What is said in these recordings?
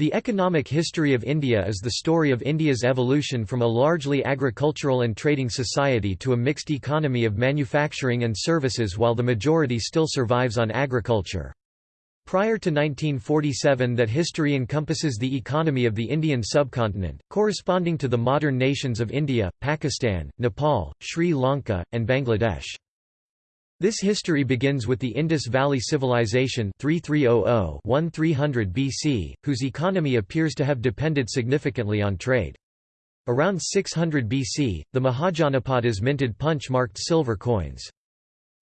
The economic history of India is the story of India's evolution from a largely agricultural and trading society to a mixed economy of manufacturing and services while the majority still survives on agriculture. Prior to 1947 that history encompasses the economy of the Indian subcontinent, corresponding to the modern nations of India, Pakistan, Nepal, Sri Lanka, and Bangladesh. This history begins with the Indus Valley Civilization 3300–1300 BC, whose economy appears to have depended significantly on trade. Around 600 BC, the Mahajanapadas minted punch-marked silver coins.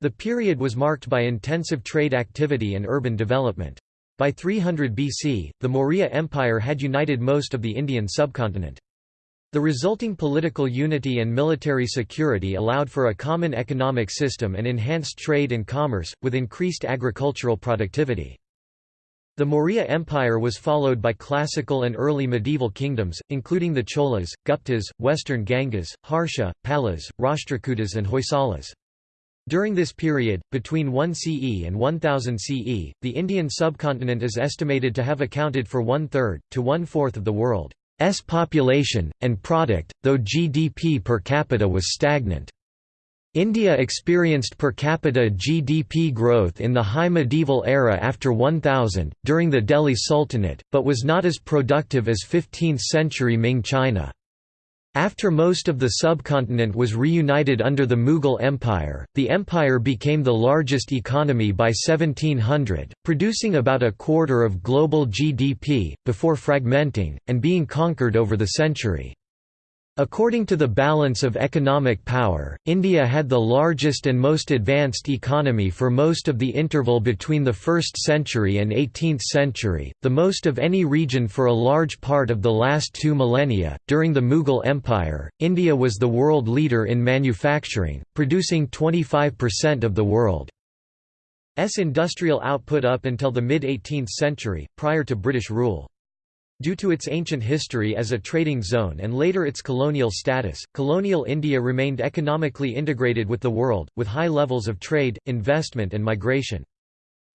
The period was marked by intensive trade activity and urban development. By 300 BC, the Maurya Empire had united most of the Indian subcontinent. The resulting political unity and military security allowed for a common economic system and enhanced trade and commerce, with increased agricultural productivity. The Maurya Empire was followed by classical and early medieval kingdoms, including the Cholas, Guptas, Western Gangas, Harsha, Palas, Rashtrakutas and Hoysalas. During this period, between 1 CE and 1000 CE, the Indian subcontinent is estimated to have accounted for one-third, to one-fourth of the world. S population, and product, though GDP per capita was stagnant. India experienced per capita GDP growth in the high medieval era after 1000, during the Delhi Sultanate, but was not as productive as 15th-century Ming China. After most of the subcontinent was reunited under the Mughal Empire, the empire became the largest economy by 1700, producing about a quarter of global GDP, before fragmenting, and being conquered over the century. According to the balance of economic power, India had the largest and most advanced economy for most of the interval between the 1st century and 18th century, the most of any region for a large part of the last two millennia. During the Mughal Empire, India was the world leader in manufacturing, producing 25% of the world's industrial output up until the mid 18th century, prior to British rule. Due to its ancient history as a trading zone and later its colonial status, colonial India remained economically integrated with the world, with high levels of trade, investment and migration.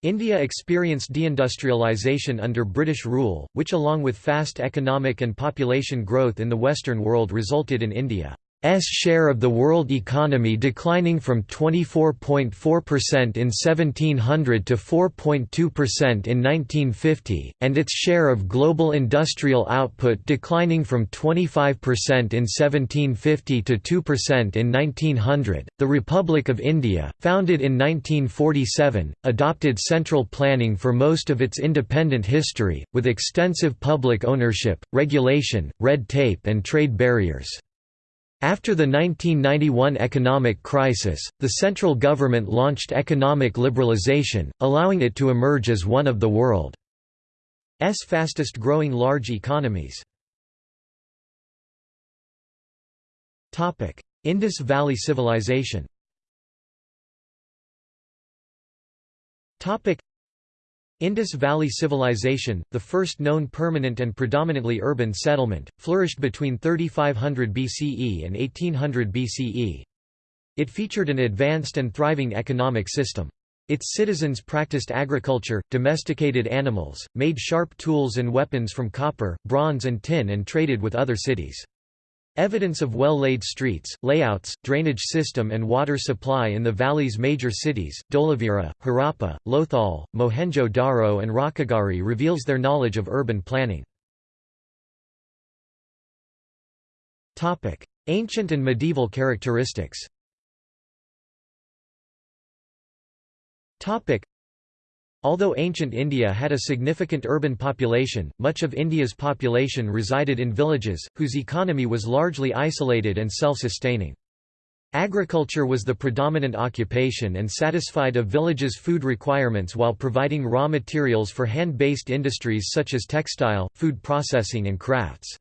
India experienced deindustrialization under British rule, which along with fast economic and population growth in the Western world resulted in India S share of the world economy declining from 24.4% in 1700 to 4.2% in 1950, and its share of global industrial output declining from 25% in 1750 to 2% in 1900. The Republic of India, founded in 1947, adopted central planning for most of its independent history, with extensive public ownership, regulation, red tape, and trade barriers. After the 1991 economic crisis, the central government launched economic liberalization, allowing it to emerge as one of the world's fastest growing large economies. Indus Valley Civilization Indus Valley Civilization, the first known permanent and predominantly urban settlement, flourished between 3500 BCE and 1800 BCE. It featured an advanced and thriving economic system. Its citizens practiced agriculture, domesticated animals, made sharp tools and weapons from copper, bronze and tin and traded with other cities. Evidence of well-laid streets, layouts, drainage system and water supply in the valley's major cities, Dholavira, Harappa, Lothal, Mohenjo-Daro and Rakhigarhi reveals their knowledge of urban planning. Ancient and medieval characteristics Although ancient India had a significant urban population, much of India's population resided in villages, whose economy was largely isolated and self-sustaining. Agriculture was the predominant occupation and satisfied a village's food requirements while providing raw materials for hand-based industries such as textile, food processing and crafts.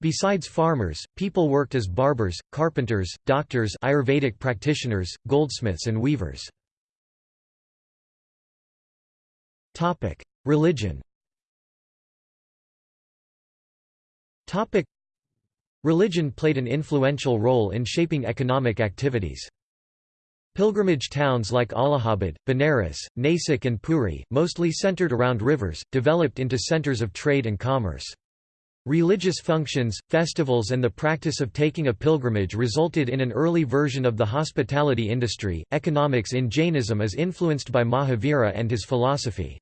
Besides farmers, people worked as barbers, carpenters, doctors Ayurvedic practitioners, goldsmiths and weavers. Topic: Religion. Topic: Religion played an influential role in shaping economic activities. Pilgrimage towns like Allahabad, Benares, Nasik and Puri, mostly centered around rivers, developed into centers of trade and commerce. Religious functions, festivals and the practice of taking a pilgrimage resulted in an early version of the hospitality industry. Economics in Jainism is influenced by Mahavira and his philosophy.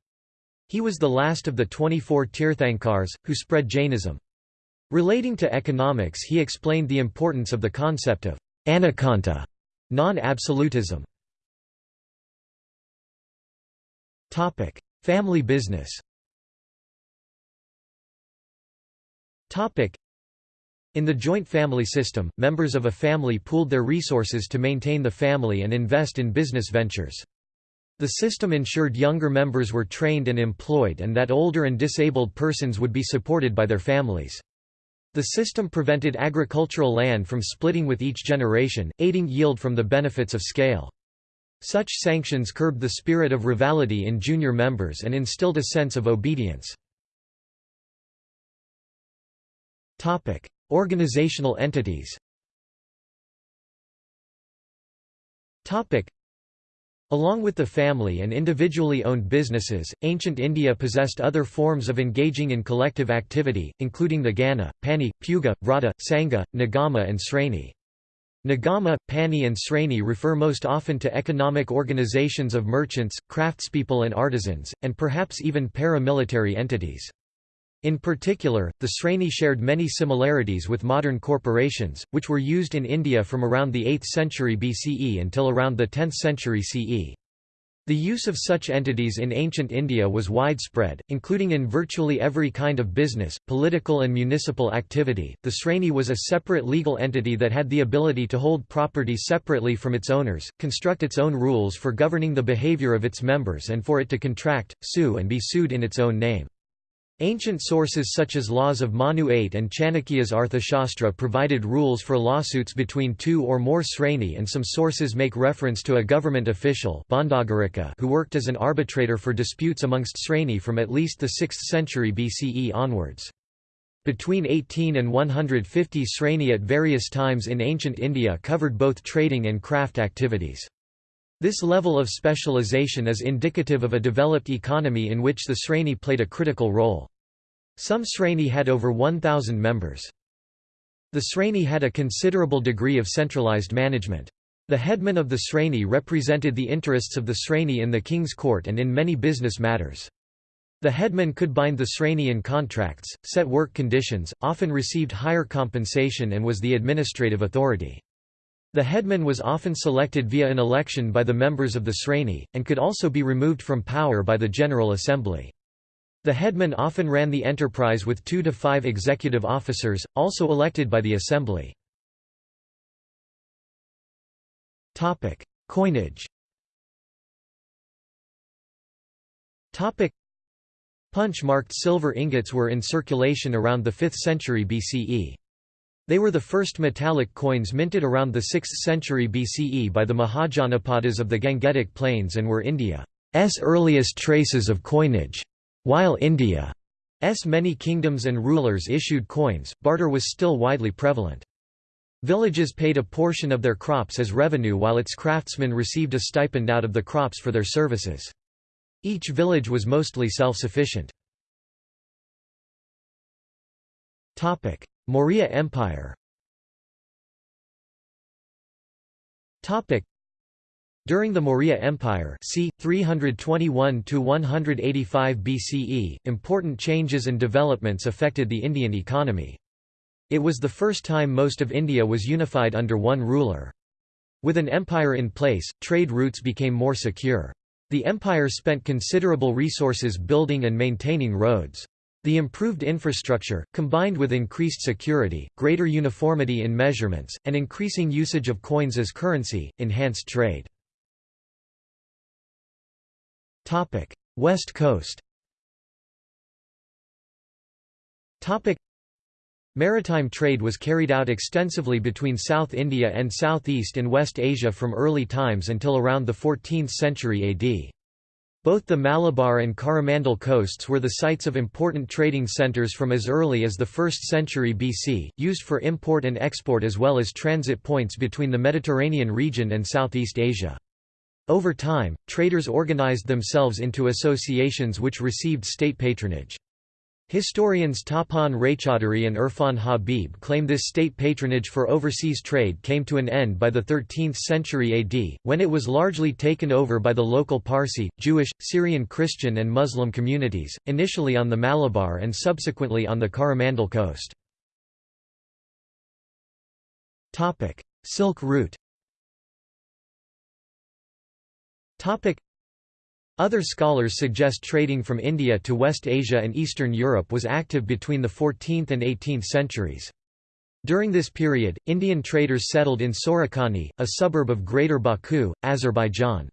He was the last of the 24 Tirthankars, who spread Jainism. Relating to economics he explained the importance of the concept of anekanta Non-absolutism Family business in the joint family system, members of a family pooled their resources to maintain the family and invest in business ventures. The system ensured younger members were trained and employed and that older and disabled persons would be supported by their families. The system prevented agricultural land from splitting with each generation, aiding yield from the benefits of scale. Such sanctions curbed the spirit of rivalry in junior members and instilled a sense of obedience. Topic: Organizational entities Along with the family and individually owned businesses, ancient India possessed other forms of engaging in collective activity, including the Gana, Pani, Puga, Vrata, Sangha, Nigama and Sreni. Nigama, Pani and Sreni refer most often to economic organizations of merchants, craftspeople and artisans, and perhaps even paramilitary entities. In particular, the Sreni shared many similarities with modern corporations, which were used in India from around the 8th century BCE until around the 10th century CE. The use of such entities in ancient India was widespread, including in virtually every kind of business, political and municipal activity. The Sreni was a separate legal entity that had the ability to hold property separately from its owners, construct its own rules for governing the behavior of its members and for it to contract, sue and be sued in its own name. Ancient sources such as laws of Manu 8 and Chanakya's Arthashastra provided rules for lawsuits between two or more sreni and some sources make reference to a government official who worked as an arbitrator for disputes amongst sreni from at least the 6th century BCE onwards. Between 18 and 150 sreni at various times in ancient India covered both trading and craft activities. This level of specialization is indicative of a developed economy in which the sreni played a critical role. Some Sreni had over 1,000 members. The Sreni had a considerable degree of centralized management. The headman of the Sreni represented the interests of the Sreni in the king's court and in many business matters. The headman could bind the Sreni in contracts, set work conditions, often received higher compensation and was the administrative authority. The headman was often selected via an election by the members of the Sreni, and could also be removed from power by the General Assembly. The headman often ran the enterprise with two to five executive officers, also elected by the assembly. Coinage Punch-marked silver ingots were in circulation around the 5th century BCE. They were the first metallic coins minted around the 6th century BCE by the Mahajanapadas of the Gangetic Plains and were India's earliest traces of coinage. While India's many kingdoms and rulers issued coins, barter was still widely prevalent. Villages paid a portion of their crops as revenue while its craftsmen received a stipend out of the crops for their services. Each village was mostly self-sufficient. Maurya Empire during the Maurya Empire c. 321–185 BCE, important changes and developments affected the Indian economy. It was the first time most of India was unified under one ruler. With an empire in place, trade routes became more secure. The empire spent considerable resources building and maintaining roads. The improved infrastructure, combined with increased security, greater uniformity in measurements, and increasing usage of coins as currency, enhanced trade. Topic: West Coast. Topic: Maritime trade was carried out extensively between South India and Southeast and West Asia from early times until around the 14th century AD. Both the Malabar and Coromandel coasts were the sites of important trading centers from as early as the 1st century BC, used for import and export as well as transit points between the Mediterranean region and Southeast Asia. Over time, traders organized themselves into associations which received state patronage. Historians Tapan Raychaudhuri and Irfan Habib claim this state patronage for overseas trade came to an end by the 13th century AD, when it was largely taken over by the local Parsi, Jewish, Syrian Christian and Muslim communities, initially on the Malabar and subsequently on the Coromandel coast. Silk route other scholars suggest trading from India to West Asia and Eastern Europe was active between the 14th and 18th centuries. During this period, Indian traders settled in Surakhani, a suburb of Greater Baku, Azerbaijan.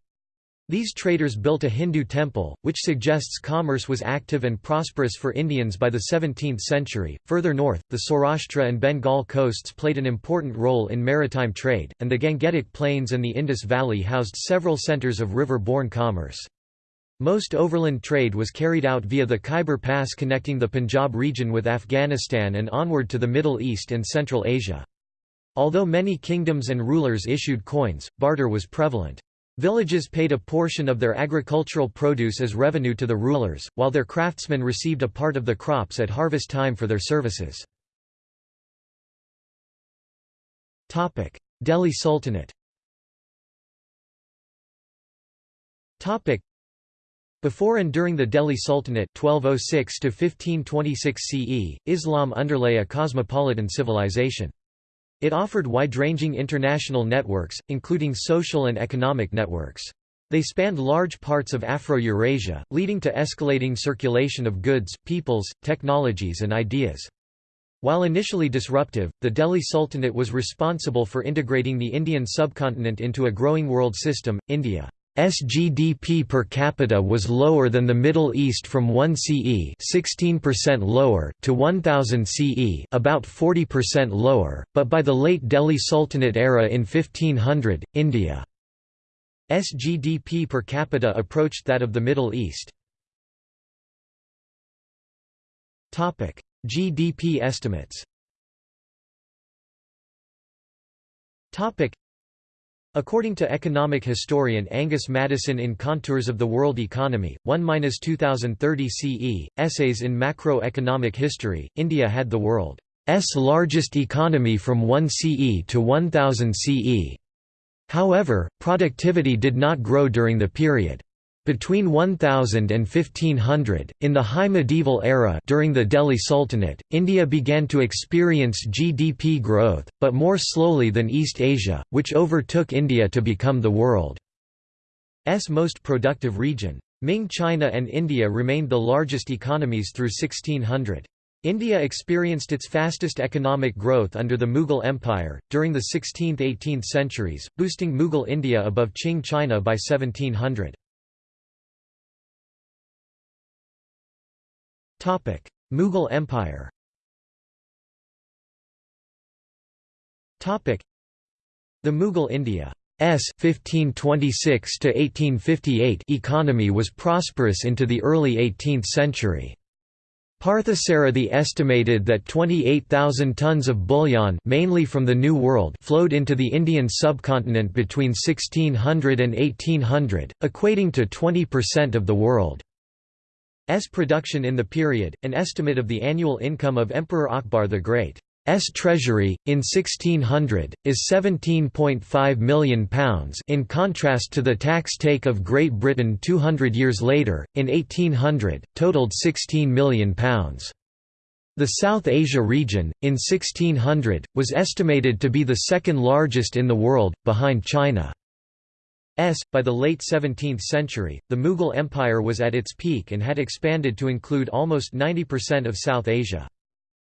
These traders built a Hindu temple, which suggests commerce was active and prosperous for Indians by the 17th century. Further north, the Saurashtra and Bengal coasts played an important role in maritime trade, and the Gangetic Plains and the Indus Valley housed several centers of river-borne commerce. Most overland trade was carried out via the Khyber Pass connecting the Punjab region with Afghanistan and onward to the Middle East and Central Asia. Although many kingdoms and rulers issued coins, barter was prevalent. Villages paid a portion of their agricultural produce as revenue to the rulers, while their craftsmen received a part of the crops at harvest time for their services. Delhi Sultanate before and during the Delhi Sultanate 1206 CE, Islam underlay a cosmopolitan civilization. It offered wide-ranging international networks, including social and economic networks. They spanned large parts of Afro-Eurasia, leading to escalating circulation of goods, peoples, technologies and ideas. While initially disruptive, the Delhi Sultanate was responsible for integrating the Indian subcontinent into a growing world system, India. GDP per capita was lower than the Middle East from 1 CE 16% lower to 1000 CE about 40% lower, but by the late Delhi Sultanate era in 1500, India's GDP per capita approached that of the Middle East. Topic: GDP estimates According to economic historian Angus Maddison in Contours of the World Economy, 1–2030 CE, Essays in Macroeconomic History, India had the world's largest economy from 1 CE to 1000 CE. However, productivity did not grow during the period. Between 1000 and 1500, in the High Medieval era during the Delhi Sultanate, India began to experience GDP growth, but more slowly than East Asia, which overtook India to become the world's most productive region. Ming China and India remained the largest economies through 1600. India experienced its fastest economic growth under the Mughal Empire, during the 16th–18th centuries, boosting Mughal India above Qing China by 1700. Mughal Empire Topic: The Mughal India's 1526 to 1858 economy was prosperous into the early 18th century. Parthasarathi estimated that 28,000 tons of bullion mainly from the New World flowed into the Indian subcontinent between 1600 and 1800, equating to 20% of the world. S production in the period, an estimate of the annual income of Emperor Akbar the Great. S treasury, in 1600, is £17.5 million in contrast to the tax take of Great Britain 200 years later, in 1800, totaled £16 million. The South Asia region, in 1600, was estimated to be the second largest in the world, behind China. S. By the late 17th century, the Mughal Empire was at its peak and had expanded to include almost 90% of South Asia.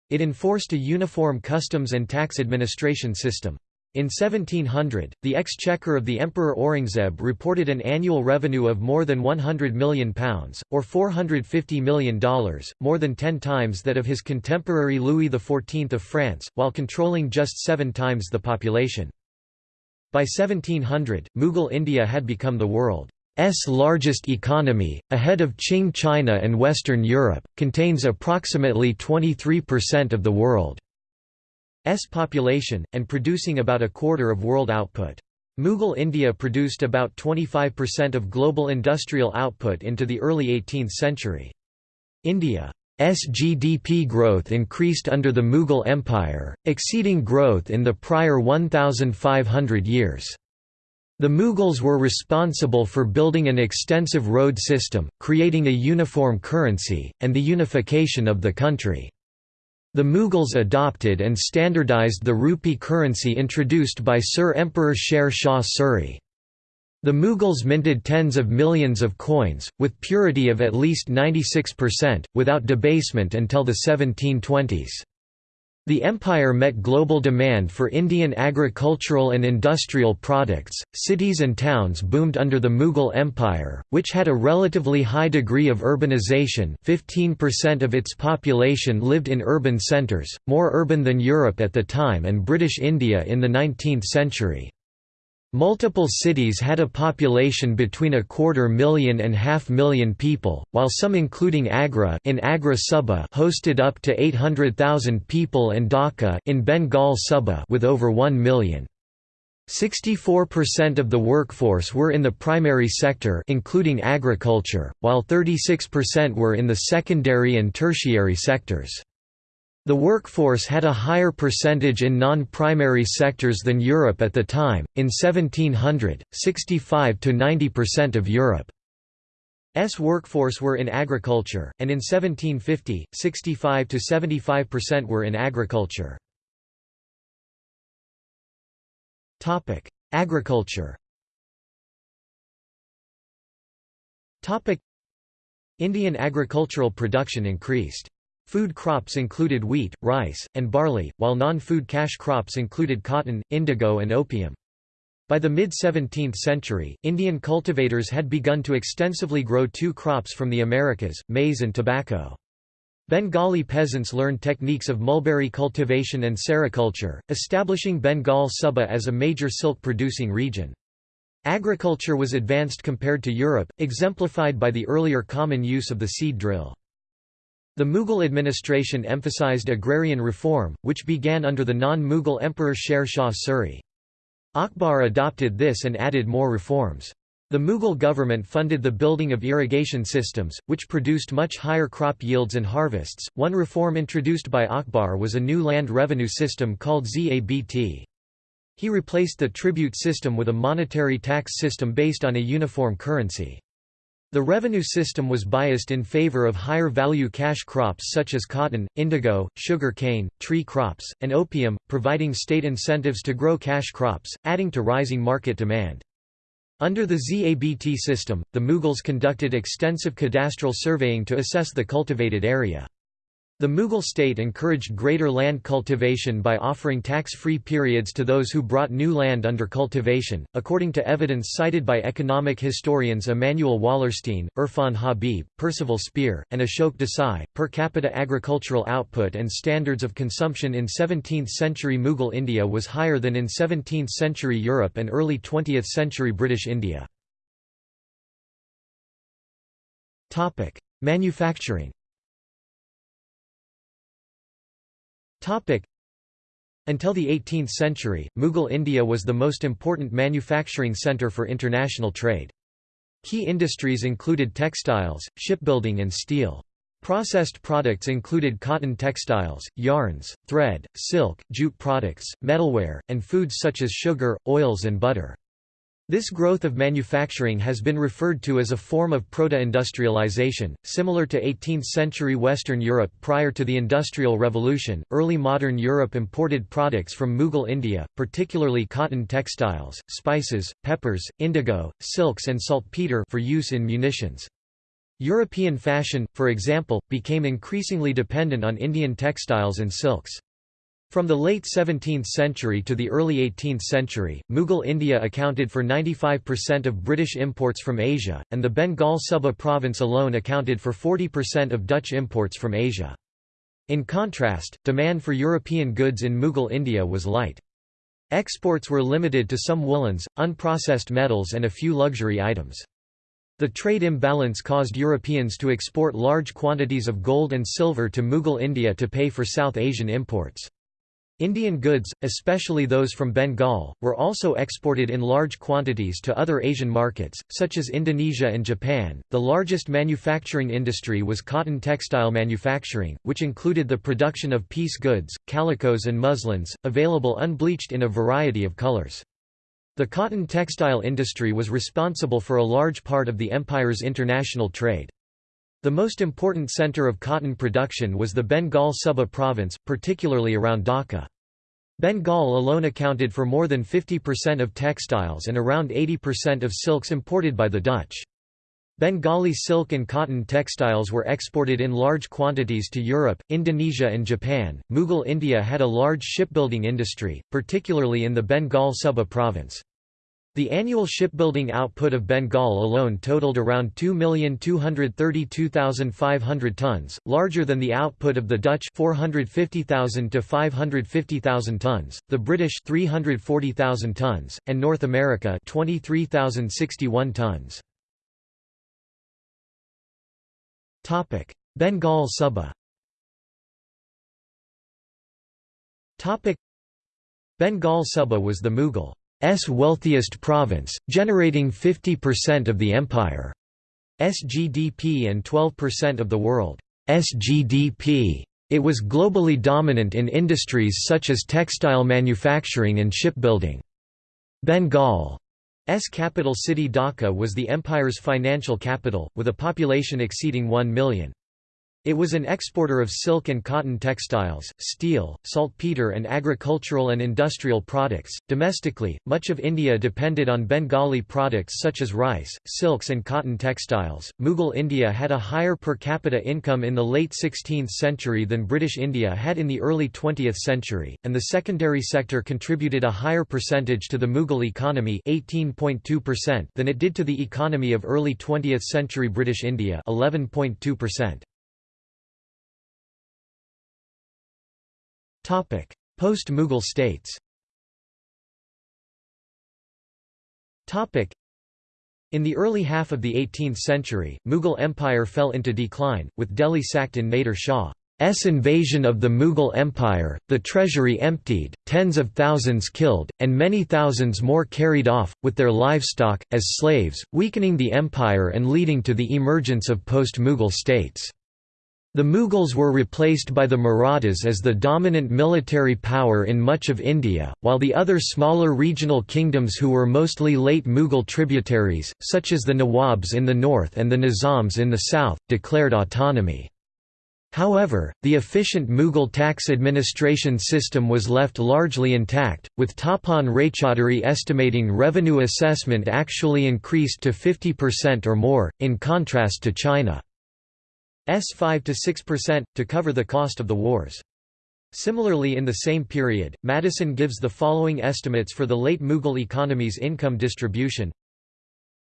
It enforced a uniform customs and tax administration system. In 1700, the exchequer of the Emperor Aurangzeb reported an annual revenue of more than £100 million, or $450 million, more than ten times that of his contemporary Louis XIV of France, while controlling just seven times the population. By 1700, Mughal India had become the world's largest economy, ahead of Qing China and Western Europe, contains approximately 23% of the world's population, and producing about a quarter of world output. Mughal India produced about 25% of global industrial output into the early 18th century. India's GDP growth increased under the Mughal Empire, exceeding growth in the prior 1,500 years. The Mughals were responsible for building an extensive road system, creating a uniform currency, and the unification of the country. The Mughals adopted and standardized the rupee currency introduced by Sur Emperor Sher Shah Suri. The Mughals minted tens of millions of coins, with purity of at least 96%, without debasement until the 1720s. The empire met global demand for Indian agricultural and industrial products. Cities and towns boomed under the Mughal Empire, which had a relatively high degree of urbanization 15% of its population lived in urban centres, more urban than Europe at the time and British India in the 19th century. Multiple cities had a population between a quarter million and half million people, while some including Agra in Agra Suba hosted up to 800,000 people and Dhaka in Bengal Suba with over 1 million. 64% of the workforce were in the primary sector including agriculture, while 36% were in the secondary and tertiary sectors. The workforce had a higher percentage in non-primary sectors than Europe at the time. In 1700, 65 to 90% of Europe's workforce were in agriculture, and in 1750, 65 to 75% were in agriculture. Agriculture. Indian agricultural production increased. Food crops included wheat, rice, and barley, while non-food cash crops included cotton, indigo and opium. By the mid-17th century, Indian cultivators had begun to extensively grow two crops from the Americas, maize and tobacco. Bengali peasants learned techniques of mulberry cultivation and sericulture, establishing Bengal Suba as a major silk-producing region. Agriculture was advanced compared to Europe, exemplified by the earlier common use of the seed drill. The Mughal administration emphasized agrarian reform, which began under the non-Mughal emperor Sher Shah Suri. Akbar adopted this and added more reforms. The Mughal government funded the building of irrigation systems, which produced much higher crop yields and harvests. One reform introduced by Akbar was a new land revenue system called Zabt. He replaced the tribute system with a monetary tax system based on a uniform currency. The revenue system was biased in favor of higher value cash crops such as cotton, indigo, sugar cane, tree crops, and opium, providing state incentives to grow cash crops, adding to rising market demand. Under the ZABT system, the Mughals conducted extensive cadastral surveying to assess the cultivated area. The Mughal state encouraged greater land cultivation by offering tax-free periods to those who brought new land under cultivation. According to evidence cited by economic historians Immanuel Wallerstein, Irfan Habib, Percival Spear, and Ashok Desai, per capita agricultural output and standards of consumption in 17th-century Mughal India was higher than in 17th-century Europe and early 20th-century British India. Topic: Until the 18th century, Mughal India was the most important manufacturing centre for international trade. Key industries included textiles, shipbuilding and steel. Processed products included cotton textiles, yarns, thread, silk, jute products, metalware, and foods such as sugar, oils and butter. This growth of manufacturing has been referred to as a form of proto-industrialization, similar to 18th-century Western Europe prior to the Industrial Revolution. Early modern Europe imported products from Mughal India, particularly cotton textiles, spices, peppers, indigo, silks and saltpeter for use in munitions. European fashion, for example, became increasingly dependent on Indian textiles and silks. From the late 17th century to the early 18th century, Mughal India accounted for 95% of British imports from Asia, and the Bengal Suba province alone accounted for 40% of Dutch imports from Asia. In contrast, demand for European goods in Mughal India was light. Exports were limited to some woolens, unprocessed metals and a few luxury items. The trade imbalance caused Europeans to export large quantities of gold and silver to Mughal India to pay for South Asian imports. Indian goods, especially those from Bengal, were also exported in large quantities to other Asian markets, such as Indonesia and Japan. The largest manufacturing industry was cotton textile manufacturing, which included the production of piece goods, calicos, and muslins, available unbleached in a variety of colors. The cotton textile industry was responsible for a large part of the empire's international trade. The most important center of cotton production was the Bengal Suba province, particularly around Dhaka. Bengal alone accounted for more than 50% of textiles and around 80% of silks imported by the Dutch. Bengali silk and cotton textiles were exported in large quantities to Europe, Indonesia, and Japan. Mughal India had a large shipbuilding industry, particularly in the Bengal Suba province. The annual shipbuilding output of Bengal alone totaled around 2,232,500 tons, larger than the output of the Dutch 450,000 to 550,000 tons, the British 340,000 tons, and North America 23,061 tons. Topic: Bengal Suba. Topic: Bengal Suba was the Mughal wealthiest province, generating 50% of the empire's GDP and 12% of the world's GDP. It was globally dominant in industries such as textile manufacturing and shipbuilding. Bengal's capital city Dhaka was the empire's financial capital, with a population exceeding 1 million. It was an exporter of silk and cotton textiles, steel, saltpeter, and agricultural and industrial products. Domestically, much of India depended on Bengali products such as rice, silks, and cotton textiles. Mughal India had a higher per capita income in the late 16th century than British India had in the early 20th century, and the secondary sector contributed a higher percentage to the Mughal economy (18.2%) than it did to the economy of early 20th century British India (11.2%). Post-Mughal states. In the early half of the 18th century, Mughal Empire fell into decline, with Delhi sacked in Nader Shah's invasion of the Mughal Empire, the treasury emptied, tens of thousands killed, and many thousands more carried off, with their livestock, as slaves, weakening the empire and leading to the emergence of post-Mughal states. The Mughals were replaced by the Marathas as the dominant military power in much of India, while the other smaller regional kingdoms who were mostly late Mughal tributaries, such as the Nawabs in the north and the Nizams in the south, declared autonomy. However, the efficient Mughal tax administration system was left largely intact, with Tapan Raychaudhuri estimating revenue assessment actually increased to 50% or more, in contrast to China. S 5 to 6%, to cover the cost of the wars. Similarly in the same period, Maddison gives the following estimates for the late Mughal economy's income distribution.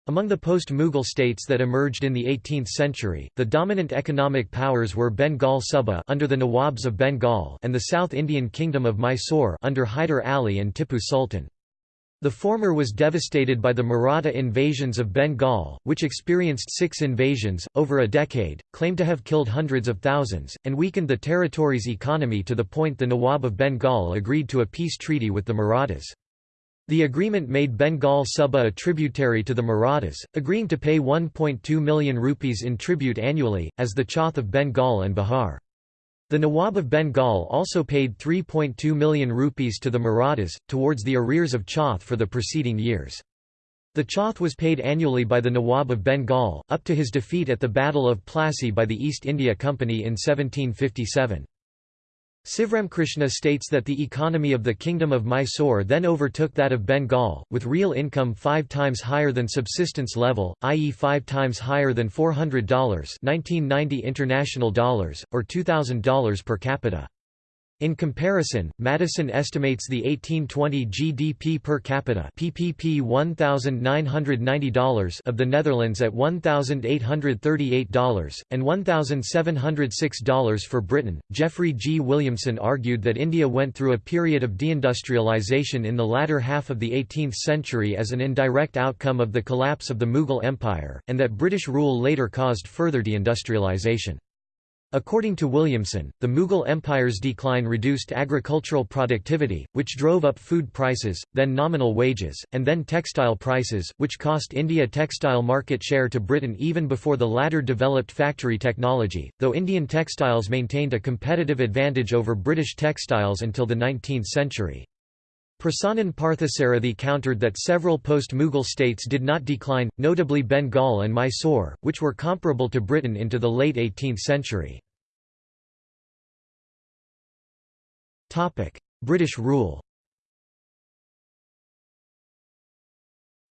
Among the post-Mughal states that emerged in the 18th century, the dominant economic powers were Bengal Suba under the Nawabs of Bengal and the South Indian Kingdom of Mysore under Hyder Ali and Tipu Sultan. The former was devastated by the Maratha invasions of Bengal, which experienced six invasions, over a decade, claimed to have killed hundreds of thousands, and weakened the territory's economy to the point the Nawab of Bengal agreed to a peace treaty with the Marathas. The agreement made Bengal Suba a tributary to the Marathas, agreeing to pay 1.2 million rupees in tribute annually, as the Chauth of Bengal and Bihar. The Nawab of Bengal also paid 3.2 million rupees to the Marathas, towards the arrears of Chauth for the preceding years. The Chauth was paid annually by the Nawab of Bengal, up to his defeat at the Battle of Plassey by the East India Company in 1757. Sivramkrishna states that the economy of the Kingdom of Mysore then overtook that of Bengal, with real income five times higher than subsistence level, i.e. five times higher than $400 1990 international dollars, or $2,000 per capita. In comparison, Maddison estimates the 1820 GDP per capita PPP $1,990 of the Netherlands at $1,838 and $1,706 for Britain. Jeffrey G. Williamson argued that India went through a period of deindustrialization in the latter half of the 18th century as an indirect outcome of the collapse of the Mughal Empire, and that British rule later caused further deindustrialization. According to Williamson, the Mughal Empire's decline reduced agricultural productivity, which drove up food prices, then nominal wages, and then textile prices, which cost India textile market share to Britain even before the latter developed factory technology, though Indian textiles maintained a competitive advantage over British textiles until the 19th century. Prasannan Parthasarathi countered that several post-Mughal states did not decline, notably Bengal and Mysore, which were comparable to Britain into the late 18th century. British rule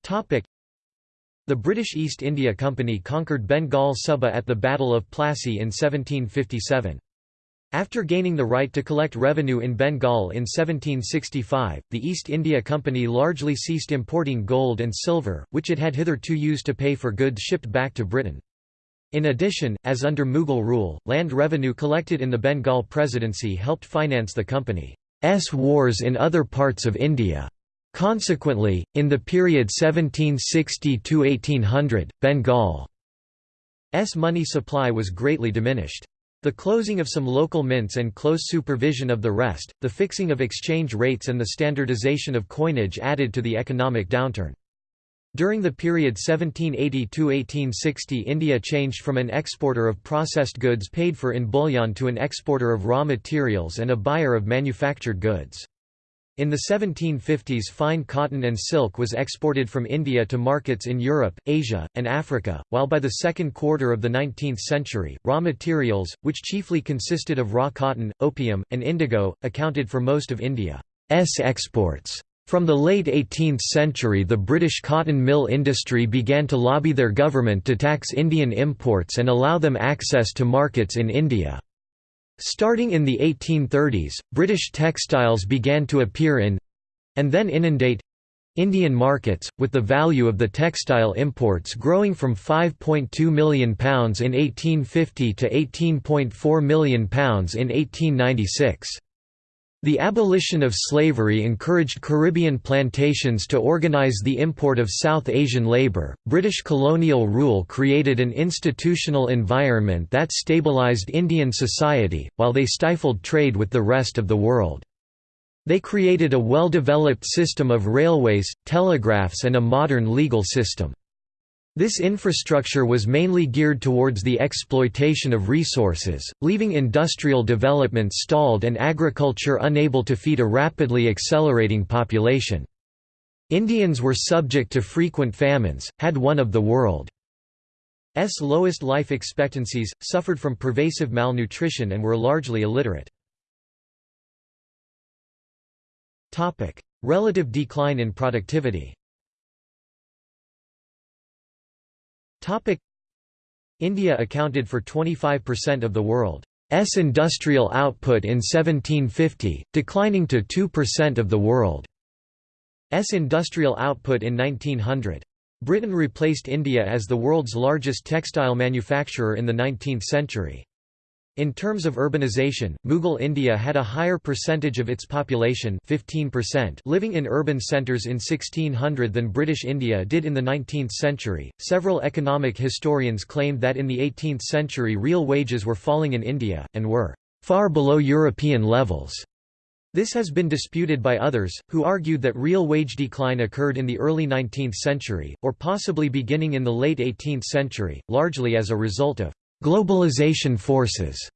Topic: The British East India Company conquered Bengal Suba at the Battle of Plassey in 1757. After gaining the right to collect revenue in Bengal in 1765, the East India Company largely ceased importing gold and silver, which it had hitherto used to pay for goods shipped back to Britain. In addition, as under Mughal rule, land revenue collected in the Bengal Presidency helped finance the company's wars in other parts of India. Consequently, in the period 1760–1800, Bengal's money supply was greatly diminished. The closing of some local mints and close supervision of the rest, the fixing of exchange rates and the standardization of coinage added to the economic downturn. During the period 1780–1860 India changed from an exporter of processed goods paid for in bullion to an exporter of raw materials and a buyer of manufactured goods. In the 1750s fine cotton and silk was exported from India to markets in Europe, Asia, and Africa, while by the second quarter of the 19th century, raw materials, which chiefly consisted of raw cotton, opium, and indigo, accounted for most of India's exports. From the late 18th century the British cotton mill industry began to lobby their government to tax Indian imports and allow them access to markets in India. Starting in the 1830s, British textiles began to appear in—and then inundate—Indian markets, with the value of the textile imports growing from £5.2 million in 1850 to £18.4 million in 1896. The abolition of slavery encouraged Caribbean plantations to organize the import of South Asian labor. British colonial rule created an institutional environment that stabilized Indian society, while they stifled trade with the rest of the world. They created a well-developed system of railways, telegraphs and a modern legal system. This infrastructure was mainly geared towards the exploitation of resources, leaving industrial development stalled and agriculture unable to feed a rapidly accelerating population. Indians were subject to frequent famines, had one of the world's lowest life expectancies, suffered from pervasive malnutrition and were largely illiterate. Relative decline in productivity India accounted for 25% of the world's industrial output in 1750, declining to 2% of the world's industrial output in 1900. Britain replaced India as the world's largest textile manufacturer in the 19th century. In terms of urbanization, Mughal India had a higher percentage of its population 15% living in urban centres in 1600 than British India did in the 19th century. Several economic historians claimed that in the 18th century real wages were falling in India, and were far below European levels. This has been disputed by others, who argued that real wage decline occurred in the early 19th century, or possibly beginning in the late 18th century, largely as a result of Globalization forces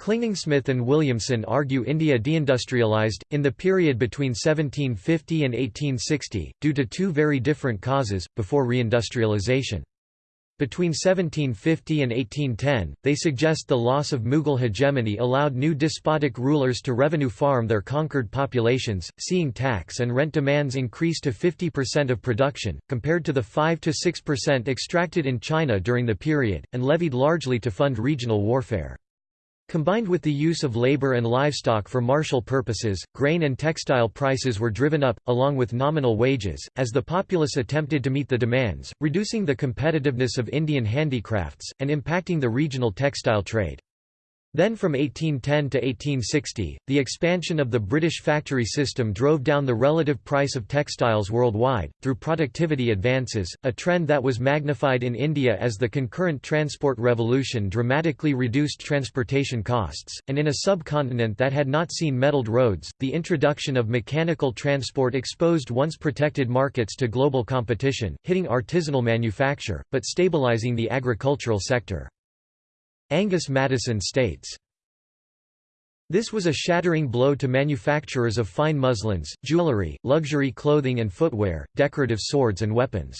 Clingingsmith and Williamson argue India deindustrialized, in the period between 1750 and 1860, due to two very different causes, before reindustrialization. Between 1750 and 1810, they suggest the loss of Mughal hegemony allowed new despotic rulers to revenue farm their conquered populations, seeing tax and rent demands increase to 50% of production, compared to the 5–6% extracted in China during the period, and levied largely to fund regional warfare. Combined with the use of labor and livestock for martial purposes, grain and textile prices were driven up, along with nominal wages, as the populace attempted to meet the demands, reducing the competitiveness of Indian handicrafts, and impacting the regional textile trade. Then from 1810 to 1860, the expansion of the British factory system drove down the relative price of textiles worldwide, through productivity advances, a trend that was magnified in India as the concurrent transport revolution dramatically reduced transportation costs, and in a subcontinent that had not seen metalled roads, the introduction of mechanical transport exposed once protected markets to global competition, hitting artisanal manufacture, but stabilizing the agricultural sector. Angus Maddison states, this was a shattering blow to manufacturers of fine muslins, jewellery, luxury clothing and footwear, decorative swords and weapons.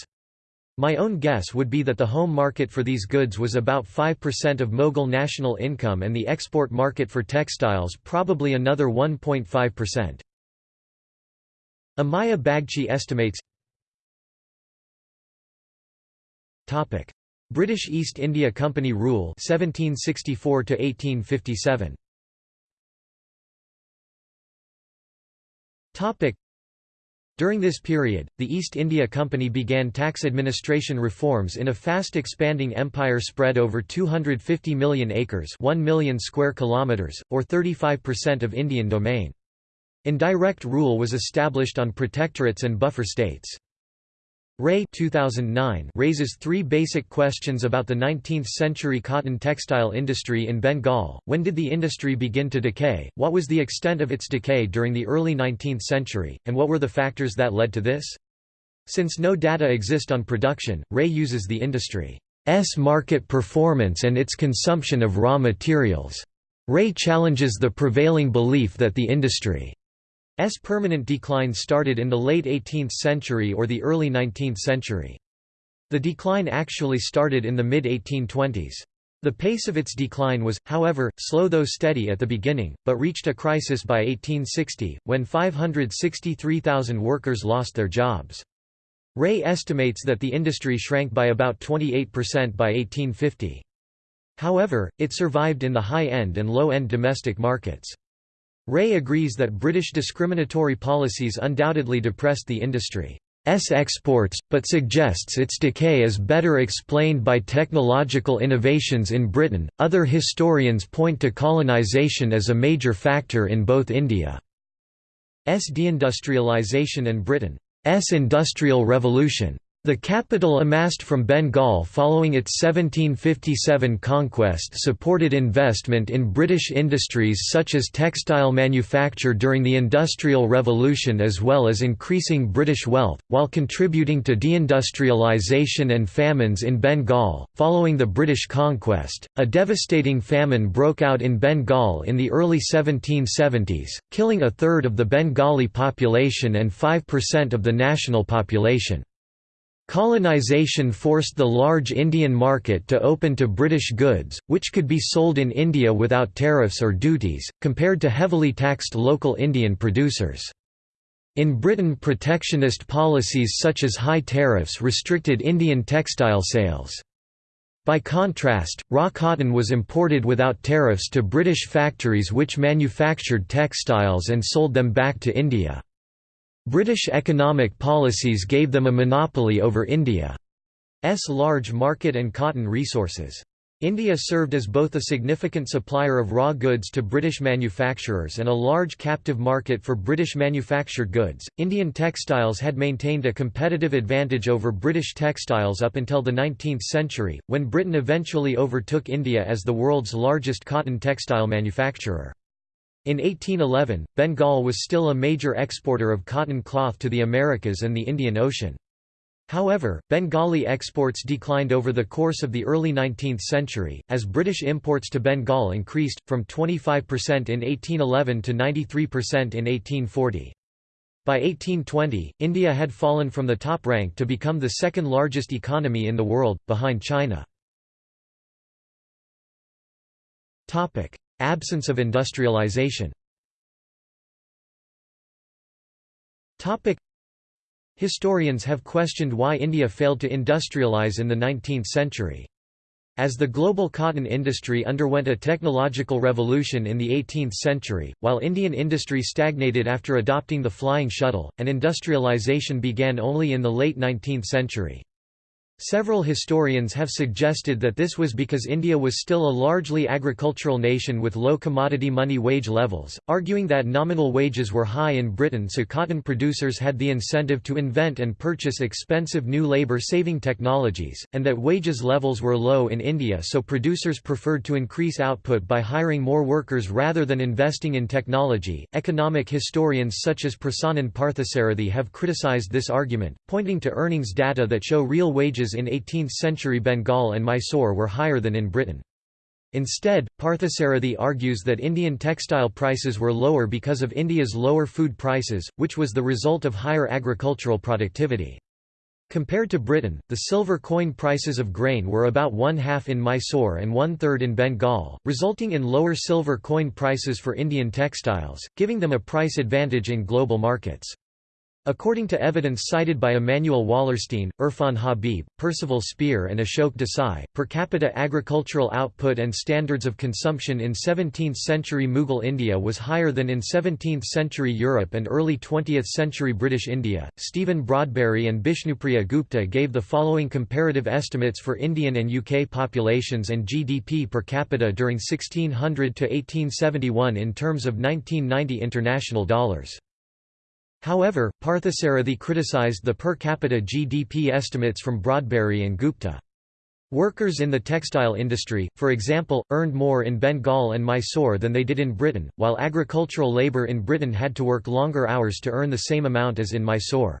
My own guess would be that the home market for these goods was about 5% of Mughal national income and the export market for textiles probably another 1.5%. Amiya Bagchi estimates British East India Company rule 1764 to 1857 Topic during this period, the East India Company began tax administration reforms in a fast expanding empire spread over 250 million acres 1 million square kilometers, or 35% of Indian domain. Indirect rule was established on protectorates and buffer states. Ray 2009 raises three basic questions about the 19th-century cotton textile industry in Bengal. When did the industry begin to decay, what was the extent of its decay during the early 19th century, and what were the factors that led to this? Since no data exist on production, Ray uses the industry's market performance and its consumption of raw materials. Ray challenges the prevailing belief that the industry S permanent decline started in the late 18th century or the early 19th century. The decline actually started in the mid-1820s. The pace of its decline was, however, slow though steady at the beginning, but reached a crisis by 1860, when 563,000 workers lost their jobs. Ray estimates that the industry shrank by about 28% by 1850. However, it survived in the high-end and low-end domestic markets. Ray agrees that British discriminatory policies undoubtedly depressed the industry's exports, but suggests its decay is better explained by technological innovations in Britain. Other historians point to colonisation as a major factor in both India's deindustrialisation and Britain's industrial revolution. The capital amassed from Bengal following its 1757 conquest supported investment in British industries such as textile manufacture during the Industrial Revolution as well as increasing British wealth, while contributing to deindustrialisation and famines in Bengal. Following the British conquest, a devastating famine broke out in Bengal in the early 1770s, killing a third of the Bengali population and 5% of the national population. Colonization forced the large Indian market to open to British goods, which could be sold in India without tariffs or duties, compared to heavily taxed local Indian producers. In Britain protectionist policies such as high tariffs restricted Indian textile sales. By contrast, raw cotton was imported without tariffs to British factories which manufactured textiles and sold them back to India. British economic policies gave them a monopoly over India's large market and cotton resources. India served as both a significant supplier of raw goods to British manufacturers and a large captive market for British manufactured goods. Indian textiles had maintained a competitive advantage over British textiles up until the 19th century, when Britain eventually overtook India as the world's largest cotton textile manufacturer. In 1811, Bengal was still a major exporter of cotton cloth to the Americas and the Indian Ocean. However, Bengali exports declined over the course of the early 19th century, as British imports to Bengal increased, from 25% in 1811 to 93% in 1840. By 1820, India had fallen from the top rank to become the second largest economy in the world, behind China. Absence of industrialization Historians have questioned why India failed to industrialize in the 19th century. As the global cotton industry underwent a technological revolution in the 18th century, while Indian industry stagnated after adopting the flying shuttle, and industrialization began only in the late 19th century. Several historians have suggested that this was because India was still a largely agricultural nation with low commodity money wage levels, arguing that nominal wages were high in Britain so cotton producers had the incentive to invent and purchase expensive new labour-saving technologies, and that wages levels were low in India so producers preferred to increase output by hiring more workers rather than investing in technology. Economic historians such as Prasannan Parthasarathi have criticised this argument, pointing to earnings data that show real wages wages in 18th-century Bengal and Mysore were higher than in Britain. Instead, Parthasarathi argues that Indian textile prices were lower because of India's lower food prices, which was the result of higher agricultural productivity. Compared to Britain, the silver coin prices of grain were about one-half in Mysore and one-third in Bengal, resulting in lower silver coin prices for Indian textiles, giving them a price advantage in global markets. According to evidence cited by Immanuel Wallerstein, Irfan Habib, Percival Spear and Ashok Desai, per capita agricultural output and standards of consumption in 17th-century Mughal India was higher than in 17th-century Europe and early 20th-century British India. Stephen Broadberry and Bishnupriya Gupta gave the following comparative estimates for Indian and UK populations and GDP per capita during 1600 to 1871 in terms of 1990 international dollars. However, Parthasarathi criticized the per capita GDP estimates from Broadberry and Gupta. Workers in the textile industry, for example, earned more in Bengal and Mysore than they did in Britain, while agricultural labour in Britain had to work longer hours to earn the same amount as in Mysore.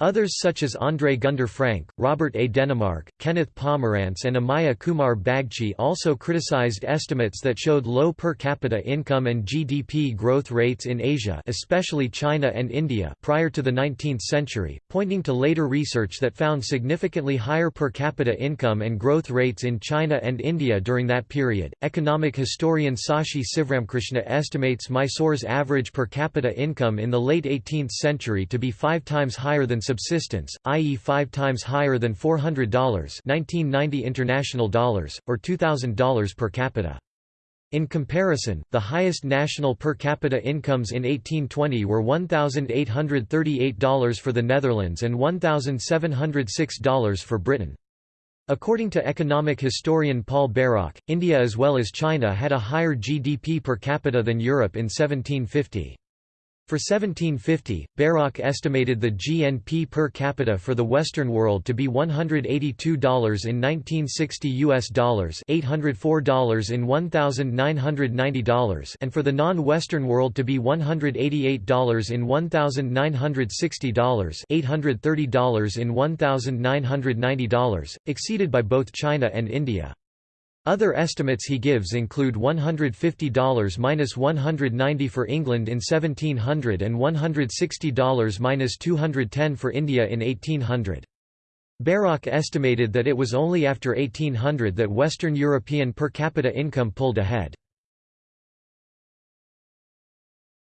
Others such as André Gunder Frank, Robert A. Denemark, Kenneth Pomerantz and Amiya Kumar Bagchi also criticized estimates that showed low per capita income and GDP growth rates in Asia especially China and India prior to the 19th century, pointing to later research that found significantly higher per capita income and growth rates in China and India during that period. Economic historian Sashi Sivramkrishna estimates Mysore's average per capita income in the late 18th century to be five times higher than subsistence, i.e. five times higher than $400 1990 international dollars, or $2,000 per capita. In comparison, the highest national per capita incomes in 1820 were $1,838 for the Netherlands and $1,706 for Britain. According to economic historian Paul Bairoch, India as well as China had a higher GDP per capita than Europe in 1750. For 1750, Bairoch estimated the GNP per capita for the Western world to be $182 in 1960 US dollars, $804 in $1990 and for the non-Western world to be $188 in $1960, $830 in $1990, exceeded by both China and India. Other estimates he gives include $150–190 for England in 1700 and $160–210 for India in 1800. Bairoch estimated that it was only after 1800 that Western European per capita income pulled ahead.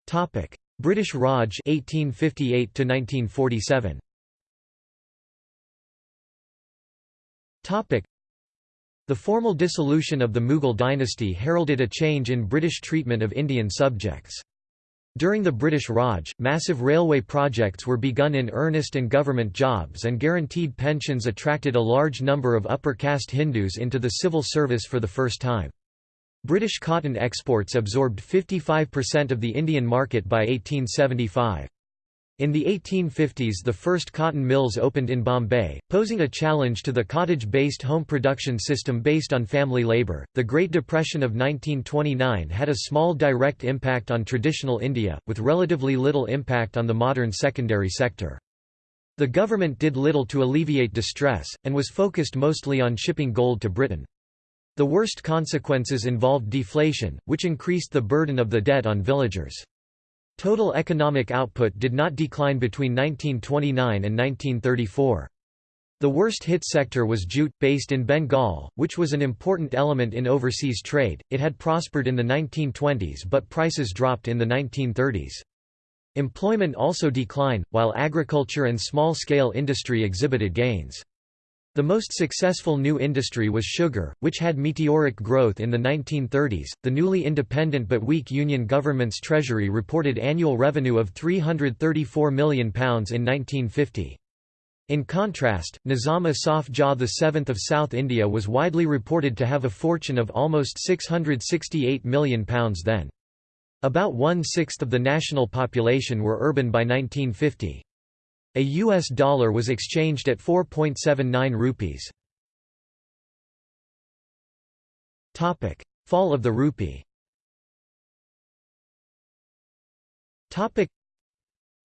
Topic: British Raj 1858 to 1947. The formal dissolution of the Mughal dynasty heralded a change in British treatment of Indian subjects. During the British Raj, massive railway projects were begun in earnest and government jobs and guaranteed pensions attracted a large number of upper caste Hindus into the civil service for the first time. British cotton exports absorbed 55% of the Indian market by 1875. In the 1850s the first cotton mills opened in Bombay, posing a challenge to the cottage-based home production system based on family labor. The Great Depression of 1929 had a small direct impact on traditional India, with relatively little impact on the modern secondary sector. The government did little to alleviate distress, and was focused mostly on shipping gold to Britain. The worst consequences involved deflation, which increased the burden of the debt on villagers. Total economic output did not decline between 1929 and 1934. The worst hit sector was jute, based in Bengal, which was an important element in overseas trade. It had prospered in the 1920s but prices dropped in the 1930s. Employment also declined, while agriculture and small-scale industry exhibited gains. The most successful new industry was sugar, which had meteoric growth in the 1930s. The newly independent but weak Union government's treasury reported annual revenue of £334 million in 1950. In contrast, Nizam Asaf Jah VII of South India was widely reported to have a fortune of almost £668 million then. About one-sixth of the national population were urban by 1950. A US dollar was exchanged at 4.79 rupees. Topic: Fall of the rupee. Topic: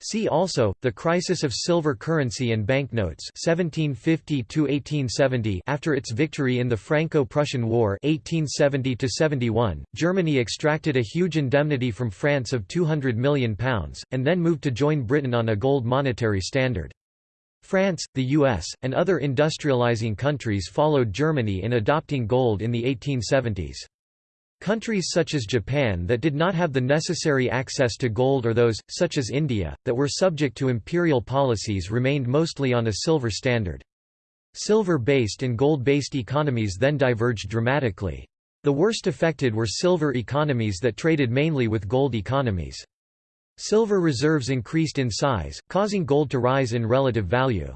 See also, the crisis of silver currency and banknotes 1750 After its victory in the Franco-Prussian War 1870 Germany extracted a huge indemnity from France of £200 million, and then moved to join Britain on a gold monetary standard. France, the US, and other industrializing countries followed Germany in adopting gold in the 1870s. Countries such as Japan that did not have the necessary access to gold or those, such as India, that were subject to imperial policies remained mostly on a silver standard. Silver-based and gold-based economies then diverged dramatically. The worst affected were silver economies that traded mainly with gold economies. Silver reserves increased in size, causing gold to rise in relative value.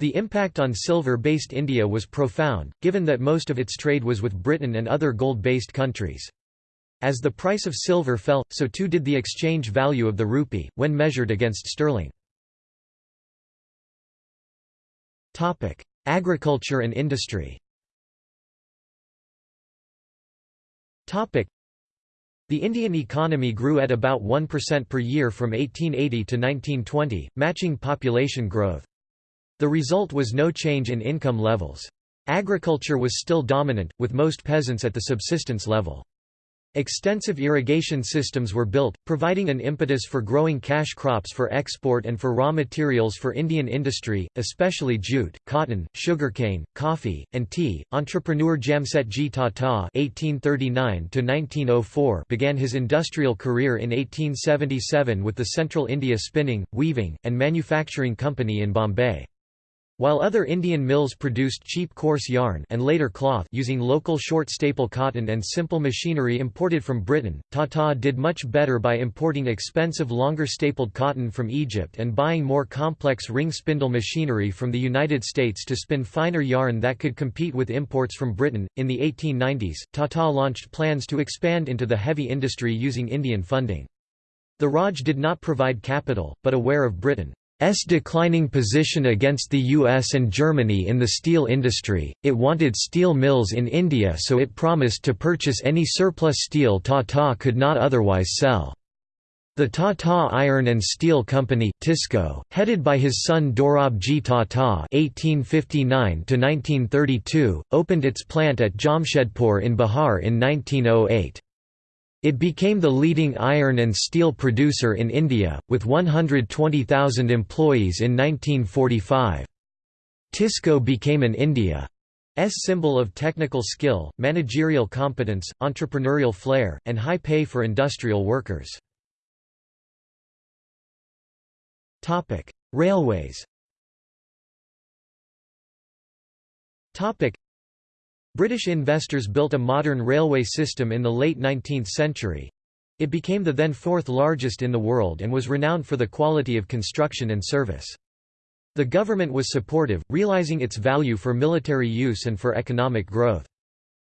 The impact on silver-based India was profound, given that most of its trade was with Britain and other gold-based countries. As the price of silver fell, so too did the exchange value of the rupee, when measured against sterling. Agriculture and industry the Indian economy grew at about 1% per year from 1880 to 1920, matching population growth. The result was no change in income levels. Agriculture was still dominant, with most peasants at the subsistence level. Extensive irrigation systems were built, providing an impetus for growing cash crops for export and for raw materials for Indian industry, especially jute, cotton, sugarcane, coffee, and tea. Entrepreneur Jamsetji Tata (1839–1904) began his industrial career in 1877 with the Central India Spinning, Weaving, and Manufacturing Company in Bombay. While other Indian mills produced cheap coarse yarn and later cloth using local short staple cotton and simple machinery imported from Britain, Tata did much better by importing expensive longer stapled cotton from Egypt and buying more complex ring spindle machinery from the United States to spin finer yarn that could compete with imports from Britain. In the 1890s, Tata launched plans to expand into the heavy industry using Indian funding. The Raj did not provide capital, but aware of Britain S declining position against the US and Germany in the steel industry, it wanted steel mills in India so it promised to purchase any surplus steel Tata could not otherwise sell. The Tata Iron and Steel Company TISCO, headed by his son Dorabji Tata (1859–1932), opened its plant at Jamshedpur in Bihar in 1908. It became the leading iron and steel producer in India, with 120,000 employees in 1945. TISCO became an India's symbol of technical skill, managerial competence, entrepreneurial flair, and high pay for industrial workers. Railways British investors built a modern railway system in the late 19th century. It became the then fourth largest in the world and was renowned for the quality of construction and service. The government was supportive, realizing its value for military use and for economic growth.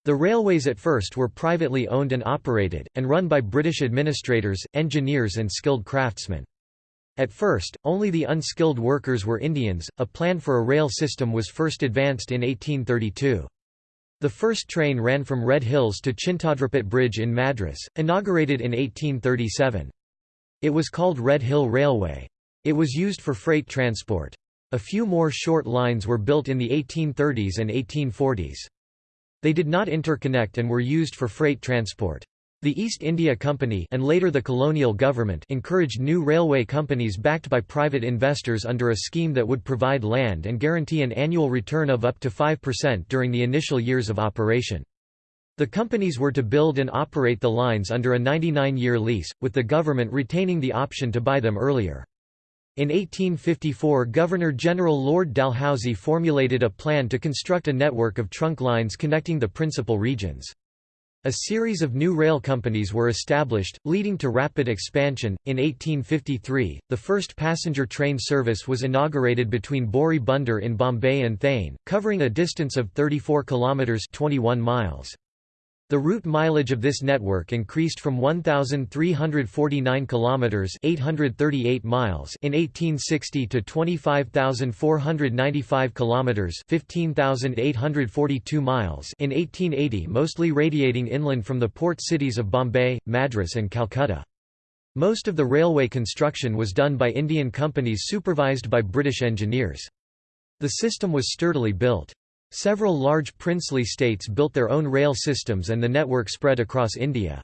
The railways at first were privately owned and operated, and run by British administrators, engineers and skilled craftsmen. At first, only the unskilled workers were Indians. A plan for a rail system was first advanced in 1832. The first train ran from Red Hills to Chintadripet Bridge in Madras, inaugurated in 1837. It was called Red Hill Railway. It was used for freight transport. A few more short lines were built in the 1830s and 1840s. They did not interconnect and were used for freight transport. The East India Company and later the colonial government encouraged new railway companies backed by private investors under a scheme that would provide land and guarantee an annual return of up to 5% during the initial years of operation. The companies were to build and operate the lines under a 99-year lease, with the government retaining the option to buy them earlier. In 1854 Governor-General Lord Dalhousie formulated a plan to construct a network of trunk lines connecting the principal regions. A series of new rail companies were established, leading to rapid expansion. In 1853, the first passenger train service was inaugurated between Bori Bunder in Bombay and Thane, covering a distance of 34 kilometers (21 miles). The route mileage of this network increased from 1349 kilometers (838 miles) in 1860 to 25495 kilometers (15842 miles) in 1880, mostly radiating inland from the port cities of Bombay, Madras and Calcutta. Most of the railway construction was done by Indian companies supervised by British engineers. The system was sturdily built. Several large princely states built their own rail systems and the network spread across India.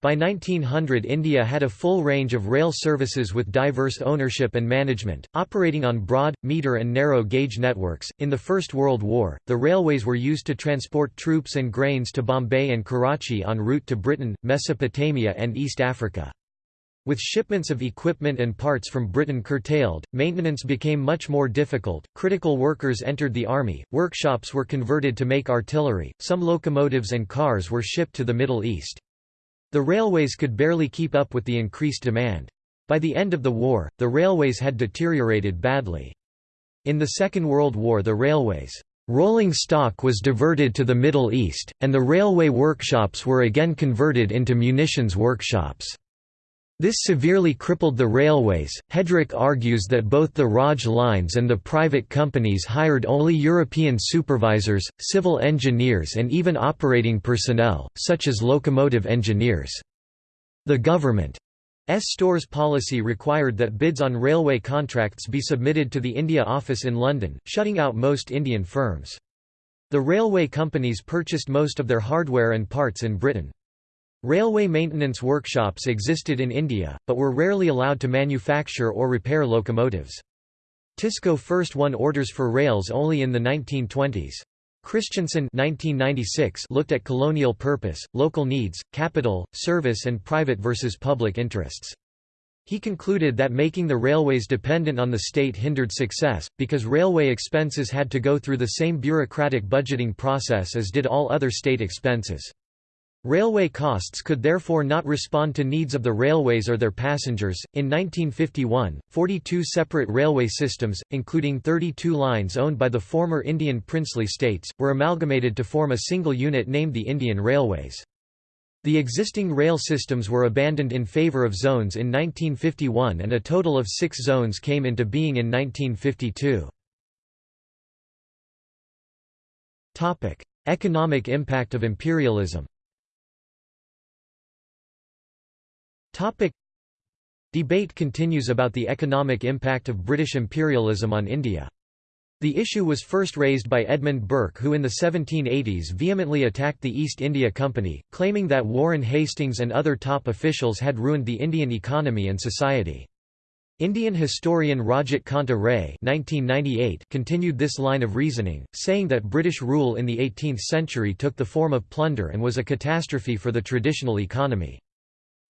By 1900 India had a full range of rail services with diverse ownership and management, operating on broad, meter and narrow gauge networks. In the First World War, the railways were used to transport troops and grains to Bombay and Karachi en route to Britain, Mesopotamia and East Africa. With shipments of equipment and parts from Britain curtailed, maintenance became much more difficult, critical workers entered the army, workshops were converted to make artillery, some locomotives and cars were shipped to the Middle East. The railways could barely keep up with the increased demand. By the end of the war, the railways had deteriorated badly. In the Second World War the railways' rolling stock was diverted to the Middle East, and the railway workshops were again converted into munitions workshops. This severely crippled the railways. Headrick argues that both the Raj lines and the private companies hired only European supervisors, civil engineers, and even operating personnel, such as locomotive engineers. The government's stores policy required that bids on railway contracts be submitted to the India Office in London, shutting out most Indian firms. The railway companies purchased most of their hardware and parts in Britain. Railway maintenance workshops existed in India, but were rarely allowed to manufacture or repair locomotives. Tisco first won orders for rails only in the 1920s. Christensen 1996 looked at colonial purpose, local needs, capital, service and private versus public interests. He concluded that making the railways dependent on the state hindered success, because railway expenses had to go through the same bureaucratic budgeting process as did all other state expenses. Railway costs could therefore not respond to needs of the railways or their passengers. In 1951, 42 separate railway systems, including 32 lines owned by the former Indian princely states, were amalgamated to form a single unit named the Indian Railways. The existing rail systems were abandoned in favour of zones in 1951 and a total of six zones came into being in 1952. Economic impact of imperialism Topic Debate continues about the economic impact of British imperialism on India. The issue was first raised by Edmund Burke who in the 1780s vehemently attacked the East India Company, claiming that Warren Hastings and other top officials had ruined the Indian economy and society. Indian historian Rajat Kanta Ray continued this line of reasoning, saying that British rule in the 18th century took the form of plunder and was a catastrophe for the traditional economy.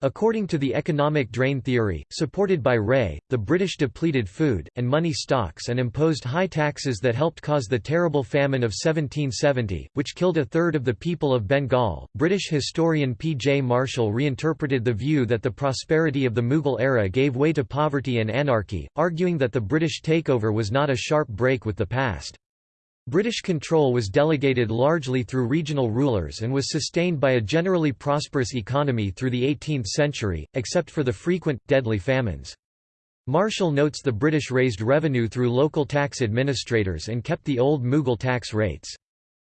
According to the economic drain theory, supported by Ray, the British depleted food, and money stocks and imposed high taxes that helped cause the terrible famine of 1770, which killed a third of the people of Bengal. British historian P. J. Marshall reinterpreted the view that the prosperity of the Mughal era gave way to poverty and anarchy, arguing that the British takeover was not a sharp break with the past. British control was delegated largely through regional rulers and was sustained by a generally prosperous economy through the 18th century, except for the frequent, deadly famines. Marshall notes the British raised revenue through local tax administrators and kept the old Mughal tax rates.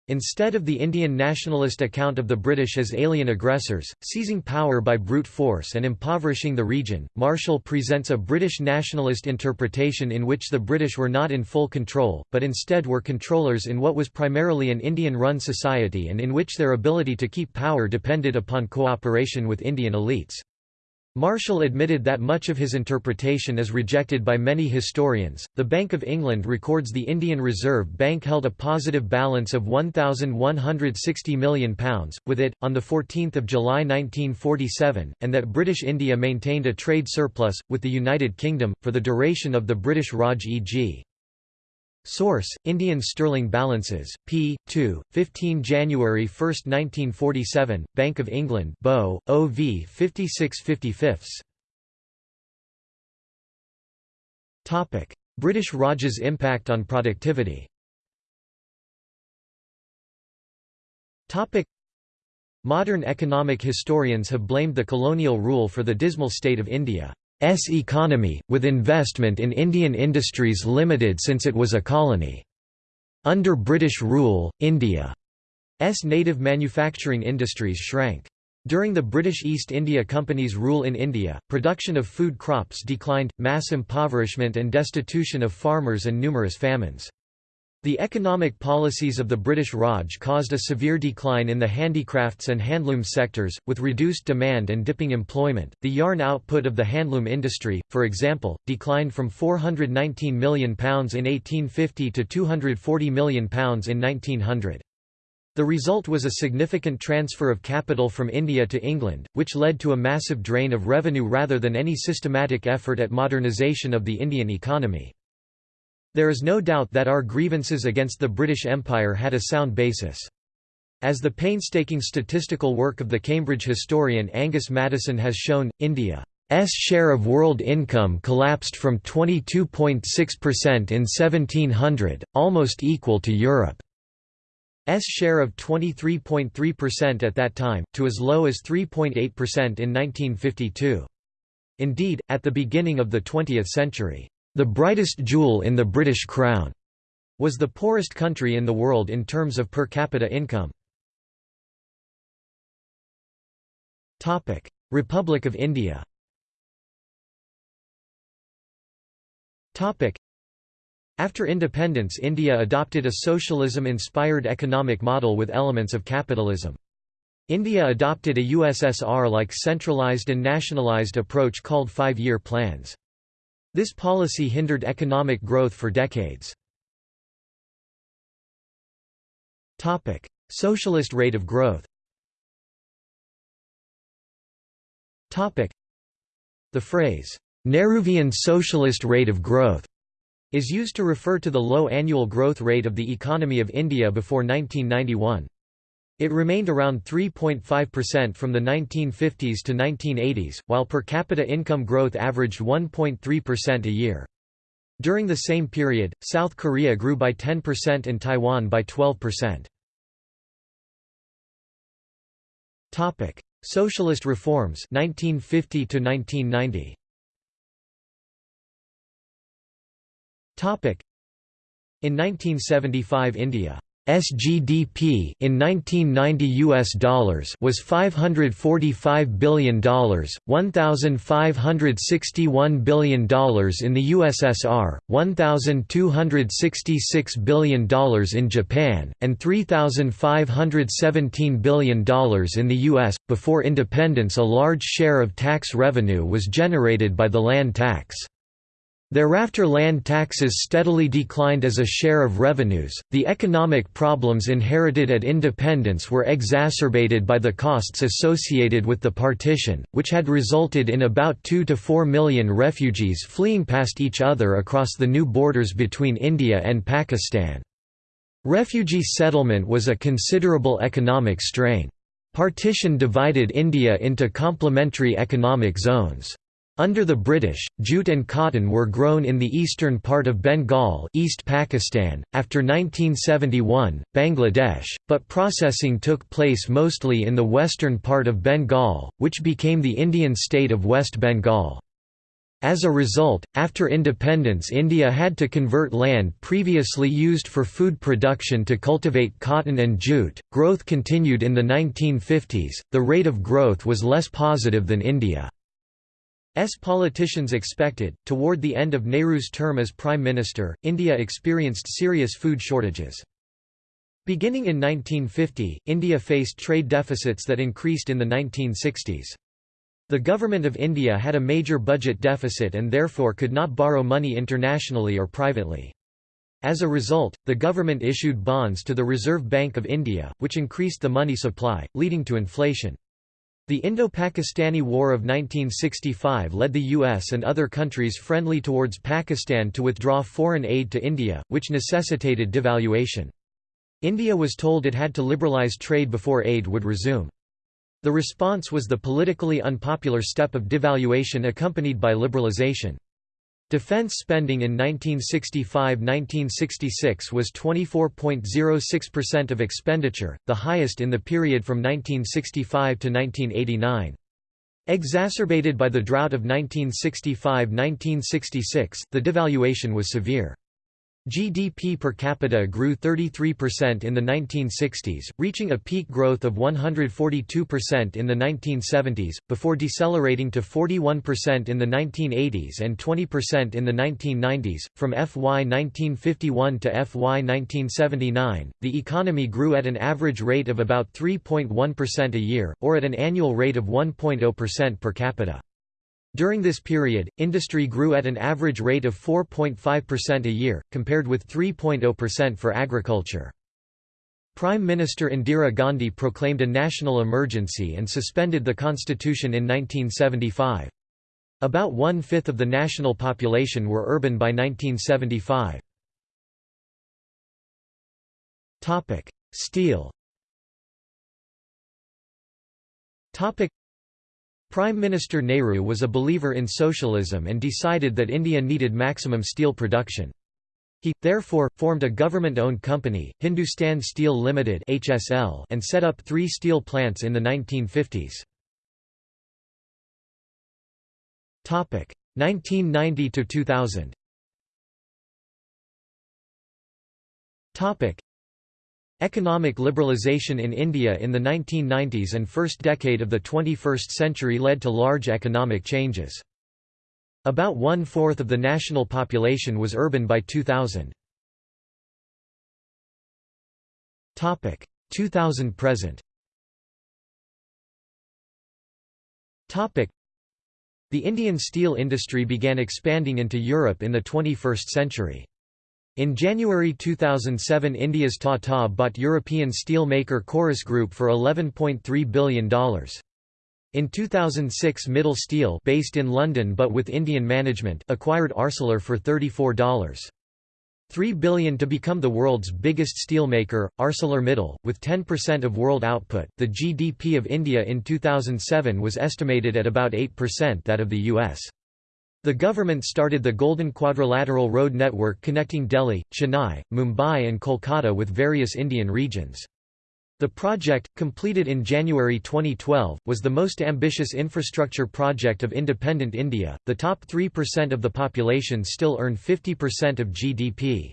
Instead of the Indian nationalist account of the British as alien aggressors, seizing power by brute force and impoverishing the region, Marshall presents a British nationalist interpretation in which the British were not in full control, but instead were controllers in what was primarily an Indian-run society and in which their ability to keep power depended upon cooperation with Indian elites. Marshall admitted that much of his interpretation is rejected by many historians. The Bank of England records the Indian Reserve Bank held a positive balance of £1,160 million, with it, on 14 July 1947, and that British India maintained a trade surplus, with the United Kingdom, for the duration of the British Raj e.g. Source: Indian sterling balances. P. 2, 15 January 1, 1947. Bank of England. Bo. OV 56 55. Topic: British Raj's impact on productivity. Topic: Modern economic historians have blamed the colonial rule for the dismal state of India. S economy, with investment in Indian industries limited since it was a colony. Under British rule, India's native manufacturing industries shrank. During the British East India Company's rule in India, production of food crops declined, mass impoverishment and destitution of farmers and numerous famines. The economic policies of the British Raj caused a severe decline in the handicrafts and handloom sectors, with reduced demand and dipping employment. The yarn output of the handloom industry, for example, declined from £419 million in 1850 to £240 million in 1900. The result was a significant transfer of capital from India to England, which led to a massive drain of revenue rather than any systematic effort at modernisation of the Indian economy. There is no doubt that our grievances against the British Empire had a sound basis. As the painstaking statistical work of the Cambridge historian Angus Maddison has shown, India's share of world income collapsed from 22.6% in 1700, almost equal to Europe's share of 23.3% at that time, to as low as 3.8% in 1952. Indeed, at the beginning of the 20th century, the brightest jewel in the British Crown was the poorest country in the world in terms of per capita income. Republic of India After independence India adopted a socialism-inspired economic model with elements of capitalism. India adopted a USSR-like centralized and nationalized approach called five-year plans. This policy hindered economic growth for decades. Topic: Socialist rate of growth Topic: The phrase, Nehruvian socialist rate of growth, is used to refer to the low annual growth rate of the economy of India before 1991. It remained around 3.5% from the 1950s to 1980s, while per capita income growth averaged 1.3% a year. During the same period, South Korea grew by 10% and Taiwan by 12%. Topic: Socialist reforms 1950 to 1990. Topic: In 1975 India SGDP in 1990 US dollars was $545 billion, $1,561 billion in the USSR, $1,266 billion in Japan, and $3,517 billion in the US. Before independence, a large share of tax revenue was generated by the land tax. Thereafter land taxes steadily declined as a share of revenues. The economic problems inherited at independence were exacerbated by the costs associated with the partition, which had resulted in about 2 to 4 million refugees fleeing past each other across the new borders between India and Pakistan. Refugee settlement was a considerable economic strain. Partition divided India into complementary economic zones. Under the British, jute and cotton were grown in the eastern part of Bengal East Pakistan, after 1971, Bangladesh, but processing took place mostly in the western part of Bengal, which became the Indian state of West Bengal. As a result, after independence India had to convert land previously used for food production to cultivate cotton and jute. Growth continued in the 1950s, the rate of growth was less positive than India. S politicians expected. Toward the end of Nehru's term as Prime Minister, India experienced serious food shortages. Beginning in 1950, India faced trade deficits that increased in the 1960s. The Government of India had a major budget deficit and therefore could not borrow money internationally or privately. As a result, the government issued bonds to the Reserve Bank of India, which increased the money supply, leading to inflation. The Indo-Pakistani War of 1965 led the US and other countries friendly towards Pakistan to withdraw foreign aid to India, which necessitated devaluation. India was told it had to liberalize trade before aid would resume. The response was the politically unpopular step of devaluation accompanied by liberalization. Defense spending in 1965–1966 was 24.06% of expenditure, the highest in the period from 1965 to 1989. Exacerbated by the drought of 1965–1966, the devaluation was severe. GDP per capita grew 33% in the 1960s, reaching a peak growth of 142% in the 1970s, before decelerating to 41% in the 1980s and 20% in the 1990s. From FY 1951 to FY 1979, the economy grew at an average rate of about 3.1% a year, or at an annual rate of 1.0% per capita. During this period, industry grew at an average rate of 4.5% a year, compared with 3.0% for agriculture. Prime Minister Indira Gandhi proclaimed a national emergency and suspended the constitution in 1975. About one-fifth of the national population were urban by 1975. Steel Prime Minister Nehru was a believer in socialism and decided that India needed maximum steel production. He, therefore, formed a government-owned company, Hindustan Steel Limited (HSL), and set up three steel plants in the 1950s. 1990–2000 Economic liberalisation in India in the 1990s and first decade of the 21st century led to large economic changes. About one-fourth of the national population was urban by 2000. 2000 present The Indian steel industry began expanding into Europe in the 21st century. In January 2007 India's Tata bought European steel maker Corus Group for $11.3 billion. In 2006 Mittal Steel based in London but with Indian management acquired Arcelor for $34. 3 billion to become the world's biggest steelmaker, ArcelorMittal, with 10% of world output. The GDP of India in 2007 was estimated at about 8% that of the US. The government started the Golden Quadrilateral Road Network connecting Delhi, Chennai, Mumbai and Kolkata with various Indian regions. The project, completed in January 2012, was the most ambitious infrastructure project of independent India. The top 3% of the population still earn 50% of GDP.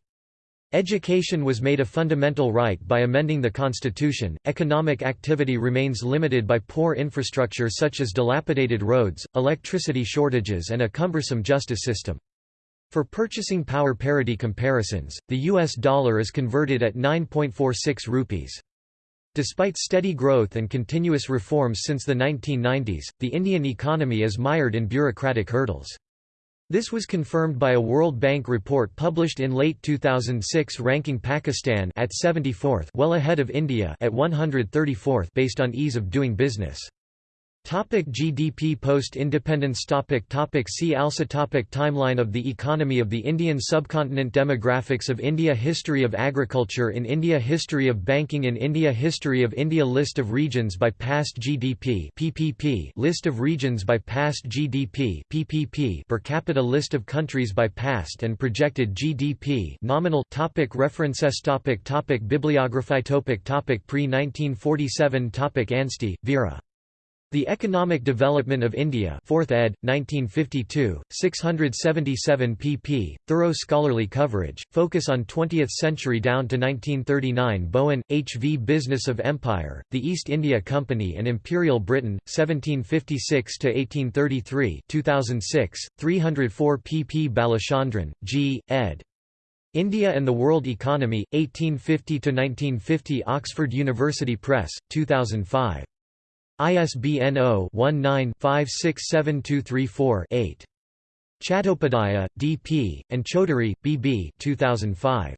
Education was made a fundamental right by amending the constitution. Economic activity remains limited by poor infrastructure such as dilapidated roads, electricity shortages, and a cumbersome justice system. For purchasing power parity comparisons, the US dollar is converted at 9.46 rupees. Despite steady growth and continuous reforms since the 1990s, the Indian economy is mired in bureaucratic hurdles. This was confirmed by a World Bank report published in late 2006 ranking Pakistan at 74th well ahead of India at 134th based on ease of doing business. Topic GDP Post-independence topic topic See also topic Timeline of the economy of the Indian subcontinent Demographics of India History of agriculture in India History of banking in India History of India List of regions by past GDP PPP List of regions by past GDP PPP Per capita List of countries by past and projected GDP nominal topic References topic topic Bibliography topic topic Pre-1947 topic Anstey, Vera the Economic Development of India 4th ed., 1952, 677 pp. Thorough scholarly coverage, focus on 20th century down to 1939 Bowen, H. V. Business of Empire, The East India Company and Imperial Britain, 1756–1833 2006, 304 pp. Balachandran, G., ed. India and the World Economy, 1850–1950 Oxford University Press, 2005. ISBN 0-19-567234-8. Chattopadhyaya, D.P., and Chaudhary, B.B. 2005.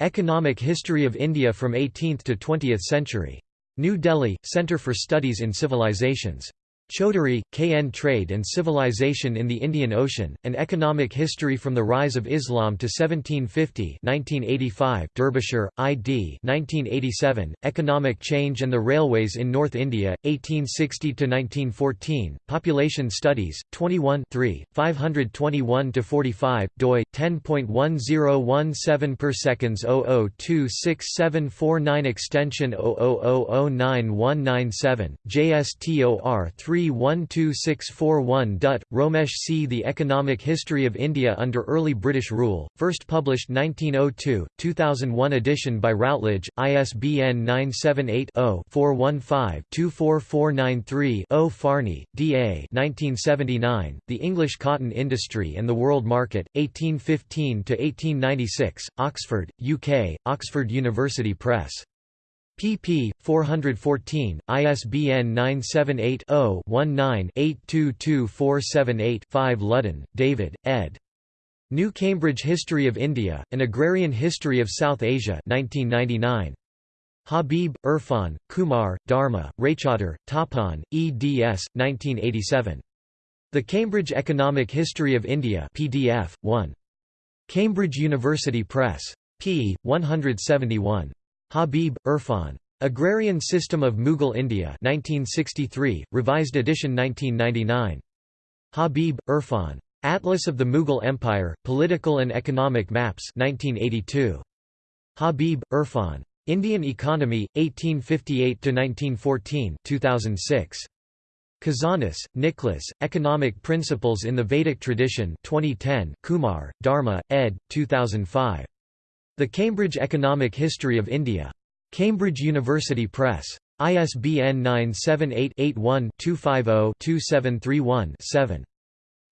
Economic History of India from 18th to 20th Century. New Delhi, Centre for Studies in Civilizations. Chaudhuri, K. N. Trade and Civilization in the Indian Ocean, An Economic History from the Rise of Islam to 1750 1985 Derbyshire, I.D. 1987, Economic Change and the Railways in North India, 1860–1914, Population Studies, 21 521–45, doi, 10.1017 per seconds 00267449 extension 00009197, JSTOR 3 12641 Dutt, Romesh C. The Economic History of India under Early British Rule, first published 1902, 2001 edition by Routledge, ISBN 978-0-415-24493-0 Farnie, D. A. 1979, The English Cotton Industry and the World Market, 1815–1896, Oxford, UK, Oxford University Press pp. 414, ISBN 978-0-19-822478-5 Ludden, David, ed. New Cambridge History of India, An Agrarian History of South Asia 1999. Habib, Irfan, Kumar, Dharma, Raichaudhur, Tapan, eds. 1987. The Cambridge Economic History of India PDF, 1. Cambridge University Press. p. 171. Habib, Irfan. Agrarian System of Mughal India 1963, revised edition 1999. Habib, Irfan. Atlas of the Mughal Empire, Political and Economic Maps 1982. Habib, Irfan. Indian Economy, 1858–1914 2006. Kazanas, Nicholas, Economic Principles in the Vedic Tradition 2010 Kumar, Dharma, ed. 2005. The Cambridge Economic History of India. Cambridge University Press. ISBN 978-81-250-2731-7.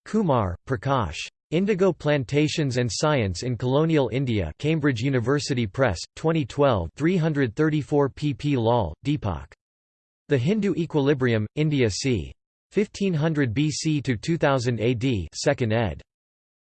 Kumar, Prakash. Indigo Plantations and Science in Colonial India Cambridge University Press, 2012 334 pp Lal, Deepak. The Hindu Equilibrium, India c. 1500 BC to 2000 AD 2nd ed.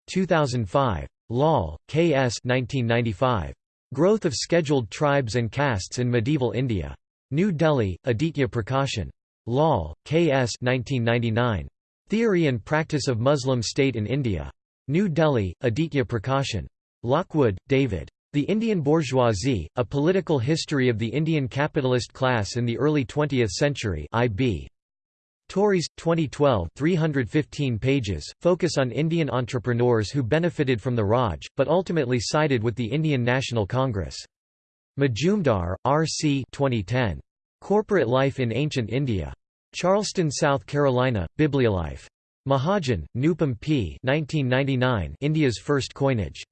2005. Lal, K.S. 1995. Growth of Scheduled Tribes and Castes in Medieval India. New Delhi, Aditya Prakashan. Lal, K.S. 1999. Theory and Practice of Muslim State in India. New Delhi, Aditya Prakashan. Lockwood, David. The Indian Bourgeoisie, A Political History of the Indian Capitalist Class in the Early Twentieth Century IB. Tauris, 2012 315 pages, focus on Indian entrepreneurs who benefited from the Raj, but ultimately sided with the Indian National Congress. Majumdar, R. C. 2010. Corporate Life in Ancient India. Charleston, South Carolina, Bibliolife. Mahajan, Nupam P. 1999 India's first coinage.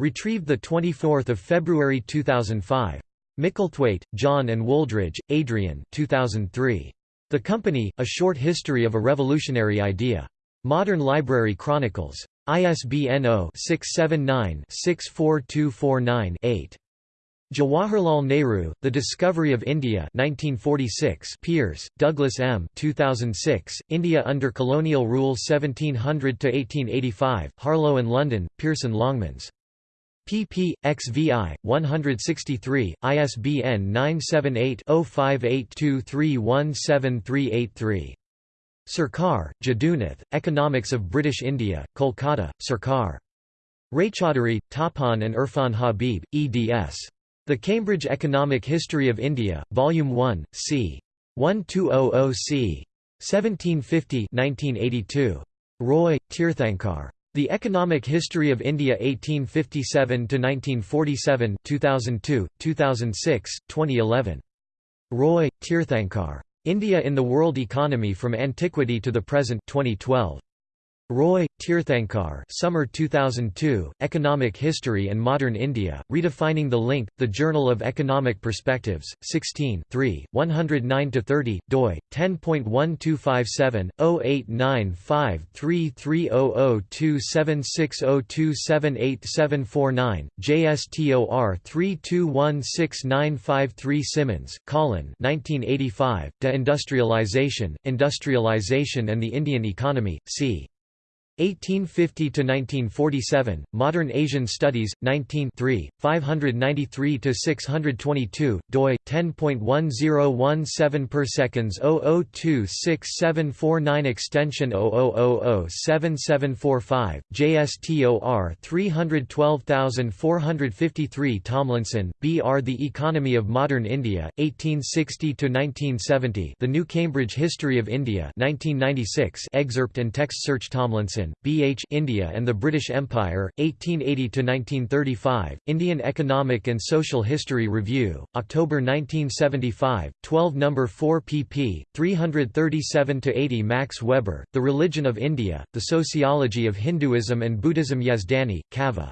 Retrieved 24 February 2005. Micklethwait, John and Wooldridge, Adrian 2003. The Company, A Short History of a Revolutionary Idea. Modern Library Chronicles. ISBN 0-679-64249-8. Jawaharlal Nehru, The Discovery of India 1946 Peers, Douglas M. 2006, India under Colonial Rule 1700–1885, Harlow and London, Pearson Longmans pp. XVI, 163, ISBN 978-0582317383. Sarkar, Jadunath, Economics of British India, Kolkata, Sarkar. Raychaudhuri, Tapan and Irfan Habib, eds. The Cambridge Economic History of India, Volume 1, c. 1200 c. 1750 1982. Roy, Tirthankar. The Economic History of India 1857 to 1947, 2002, 2006, 2011. Roy, Tirthankar. India in the World Economy from Antiquity to the Present 2012. Roy, Tirthankar Summer 2002, Economic History and Modern India, Redefining the Link, The Journal of Economic Perspectives, 16 109–30, doi, 10.12570-089533002760278749, JSTOR 3216953 Simmons, Colin 1985, De-Industrialization, Industrialization and the Indian Economy, c. 1850–1947, Modern Asian Studies, 19 593 to 622 doi, 10.1017 per seconds 00267749 extension 00007745, JSTOR 312453 Tomlinson, B. R. The Economy of Modern India, 1860–1970 The New Cambridge History of India 1996 excerpt and text search Tomlinson B. H. India and the British Empire, 1880–1935, Indian Economic and Social History Review, October 1975, 12 No. 4 pp. 337–80 Max Weber, The Religion of India, The Sociology of Hinduism and Buddhism Yazdani, Kaveh.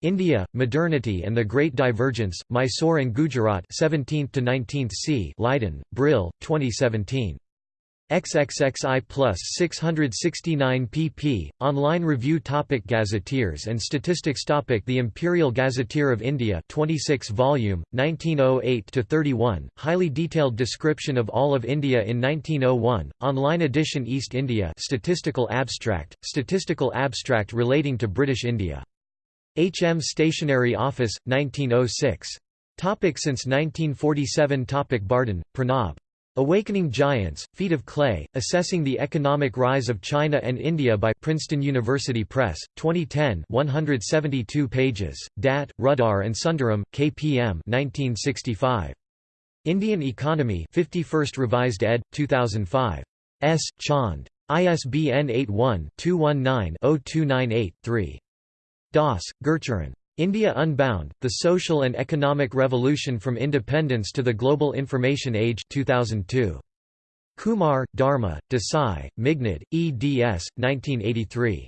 India, Modernity and the Great Divergence, Mysore and Gujarat 17th to 19th c. Leiden, Brill, 2017. XXXI plus 669 pp. Online review topic Gazetteers and statistics topic The Imperial Gazetteer of India 26 volume, 1908–31, highly detailed description of all of India in 1901, online edition East India statistical abstract, statistical abstract relating to British India. H. M. Stationery Office, 1906. Topic since 1947 Topic Bardhan, Pranab. Awakening Giants, Feet of Clay, Assessing the Economic Rise of China and India by Princeton University Press, 2010 172 pages, Datt, Ruddar and Sundaram, KPM 1965. Indian Economy 51st Revised ed., 2005. S. Chand. ISBN 81-219-0298-3. Das, Gurcharan. India Unbound, The Social and Economic Revolution from Independence to the Global Information Age 2002. Kumar, Dharma, Desai, Meghnad, eds. 1983.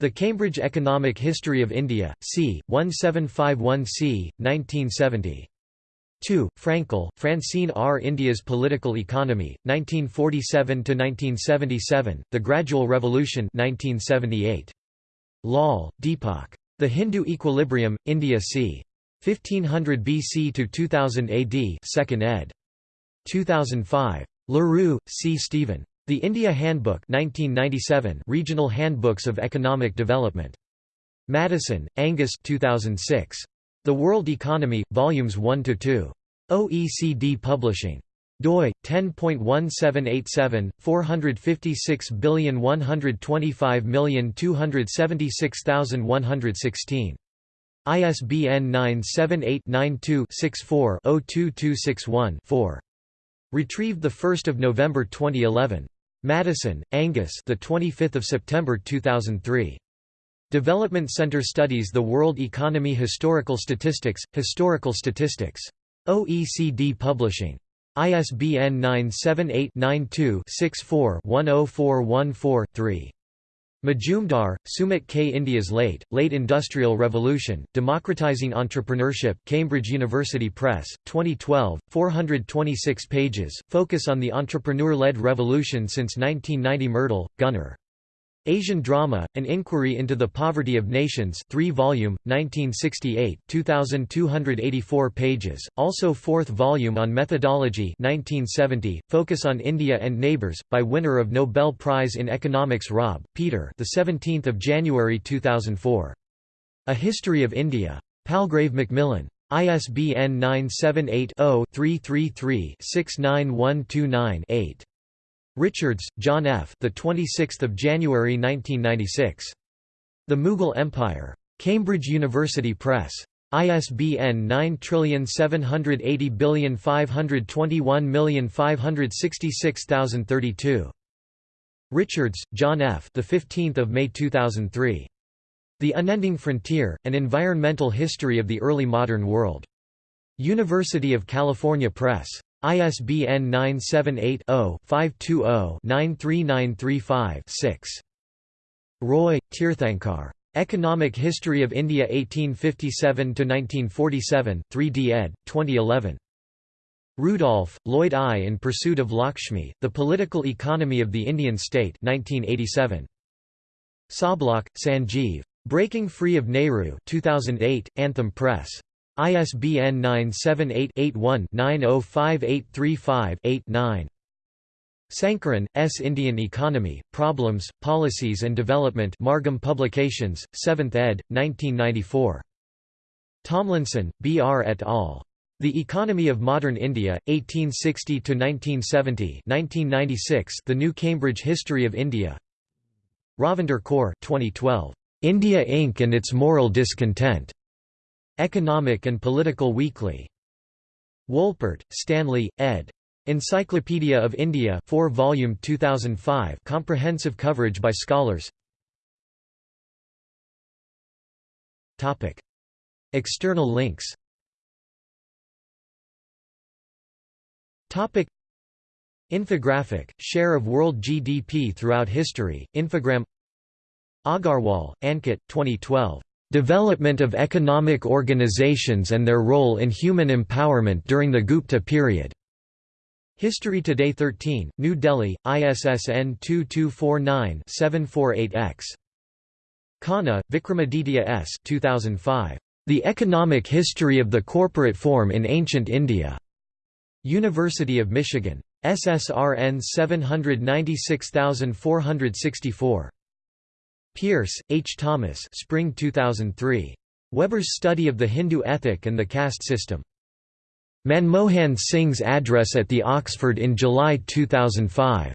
The Cambridge Economic History of India, c. 1751c. 1970. 2. Frankel, Francine R. India's Political Economy, 1947–1977, The Gradual Revolution 1978. Lal, Deepak. The Hindu Equilibrium, India c. 1500 BC to 2000 AD 2nd ed. 2005. LaRue, C. Stephen. The India Handbook 1997 Regional Handbooks of Economic Development. Maddison, Angus 2006. The World Economy, Volumes 1 to 2. OECD Publishing doi 10.1787 4561225276116 ISBN 978-92-64-02261-4. Retrieved the 1st of November 2011. Maddison, Angus, the 25th of September 2003. Development Center studies the world economy historical statistics historical statistics OECD Publishing ISBN 978-92-64-10414-3. Majumdar, Sumit K. India's Late, Late Industrial Revolution, Democratizing Entrepreneurship Cambridge University Press, 2012, 426 pages, focus on the entrepreneur-led revolution since 1990 Myrdal, Gunnar. Asian Drama, An Inquiry into the Poverty of Nations 3 volume, 1968 2,284 pages, also 4th volume on Methodology 1970, Focus on India and Neighbours, by winner of Nobel Prize in Economics Robb, Peter 17 January 2004. A History of India. Palgrave Macmillan. ISBN 978 0 333 69129 8. Richards, John F. The 26th of January 1996. The Mughal Empire. Cambridge University Press. ISBN 9780521566032. Richards, John F. The 15th of May 2003. The Unending Frontier: An Environmental History of the Early Modern World. University of California Press. ISBN 978 0 520 93935 6. Roy, Tirthankar. Economic History of India 1857–1947, 3d ed., 2011. Rudolph, Lloyd I. In Pursuit of Lakshmi, The Political Economy of the Indian State 1987. Sabhlok, Sanjeev. Breaking Free of Nehru 2008, Anthem Press. ISBN 978-81-905835-8-9. Sankaran, S. Indian Economy, Problems, Policies and Development Margham Publications, 7th ed., 1994. Tomlinson, B. R. et al. The Economy of Modern India, 1860–1970 1996 The New Cambridge History of India Ravinder Kaur 2012. India Inc. and its Moral Discontent. Economic and Political Weekly. Wolpert, Stanley, ed. Encyclopedia of India 4 volume 2005 comprehensive coverage by scholars. Topic. External links. Topic. Infographic share of world GDP throughout history Infogram. Agarwal Ankit 2012 Development of economic organizations and their role in human empowerment during the Gupta period History Today 13, New Delhi, ISSN 2249-748-X. Khanna, Vikramaditya S. 2005. The Economic History of the Corporate Form in Ancient India. University of Michigan. SSRN 796464. Pierce, H. Thomas Spring 2003. Weber's Study of the Hindu Ethic and the Caste System. Manmohan Singh's address at the Oxford in July 2005.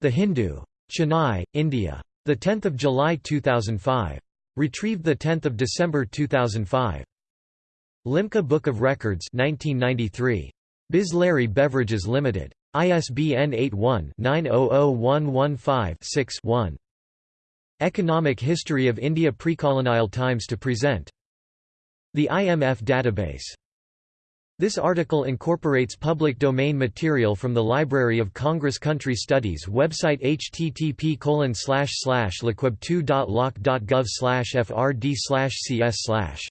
The Hindu. Chennai, India. 10 July 2005. Retrieved 10 December 2005. Limca Book of Records 1993. Bisleri Beverages Limited. ISBN 81-900115-6-1. Economic History of India Precolonial Times to present. The IMF database this article incorporates public domain material from the Library of Congress Country Studies website http lcweb2.loc.gov frd cs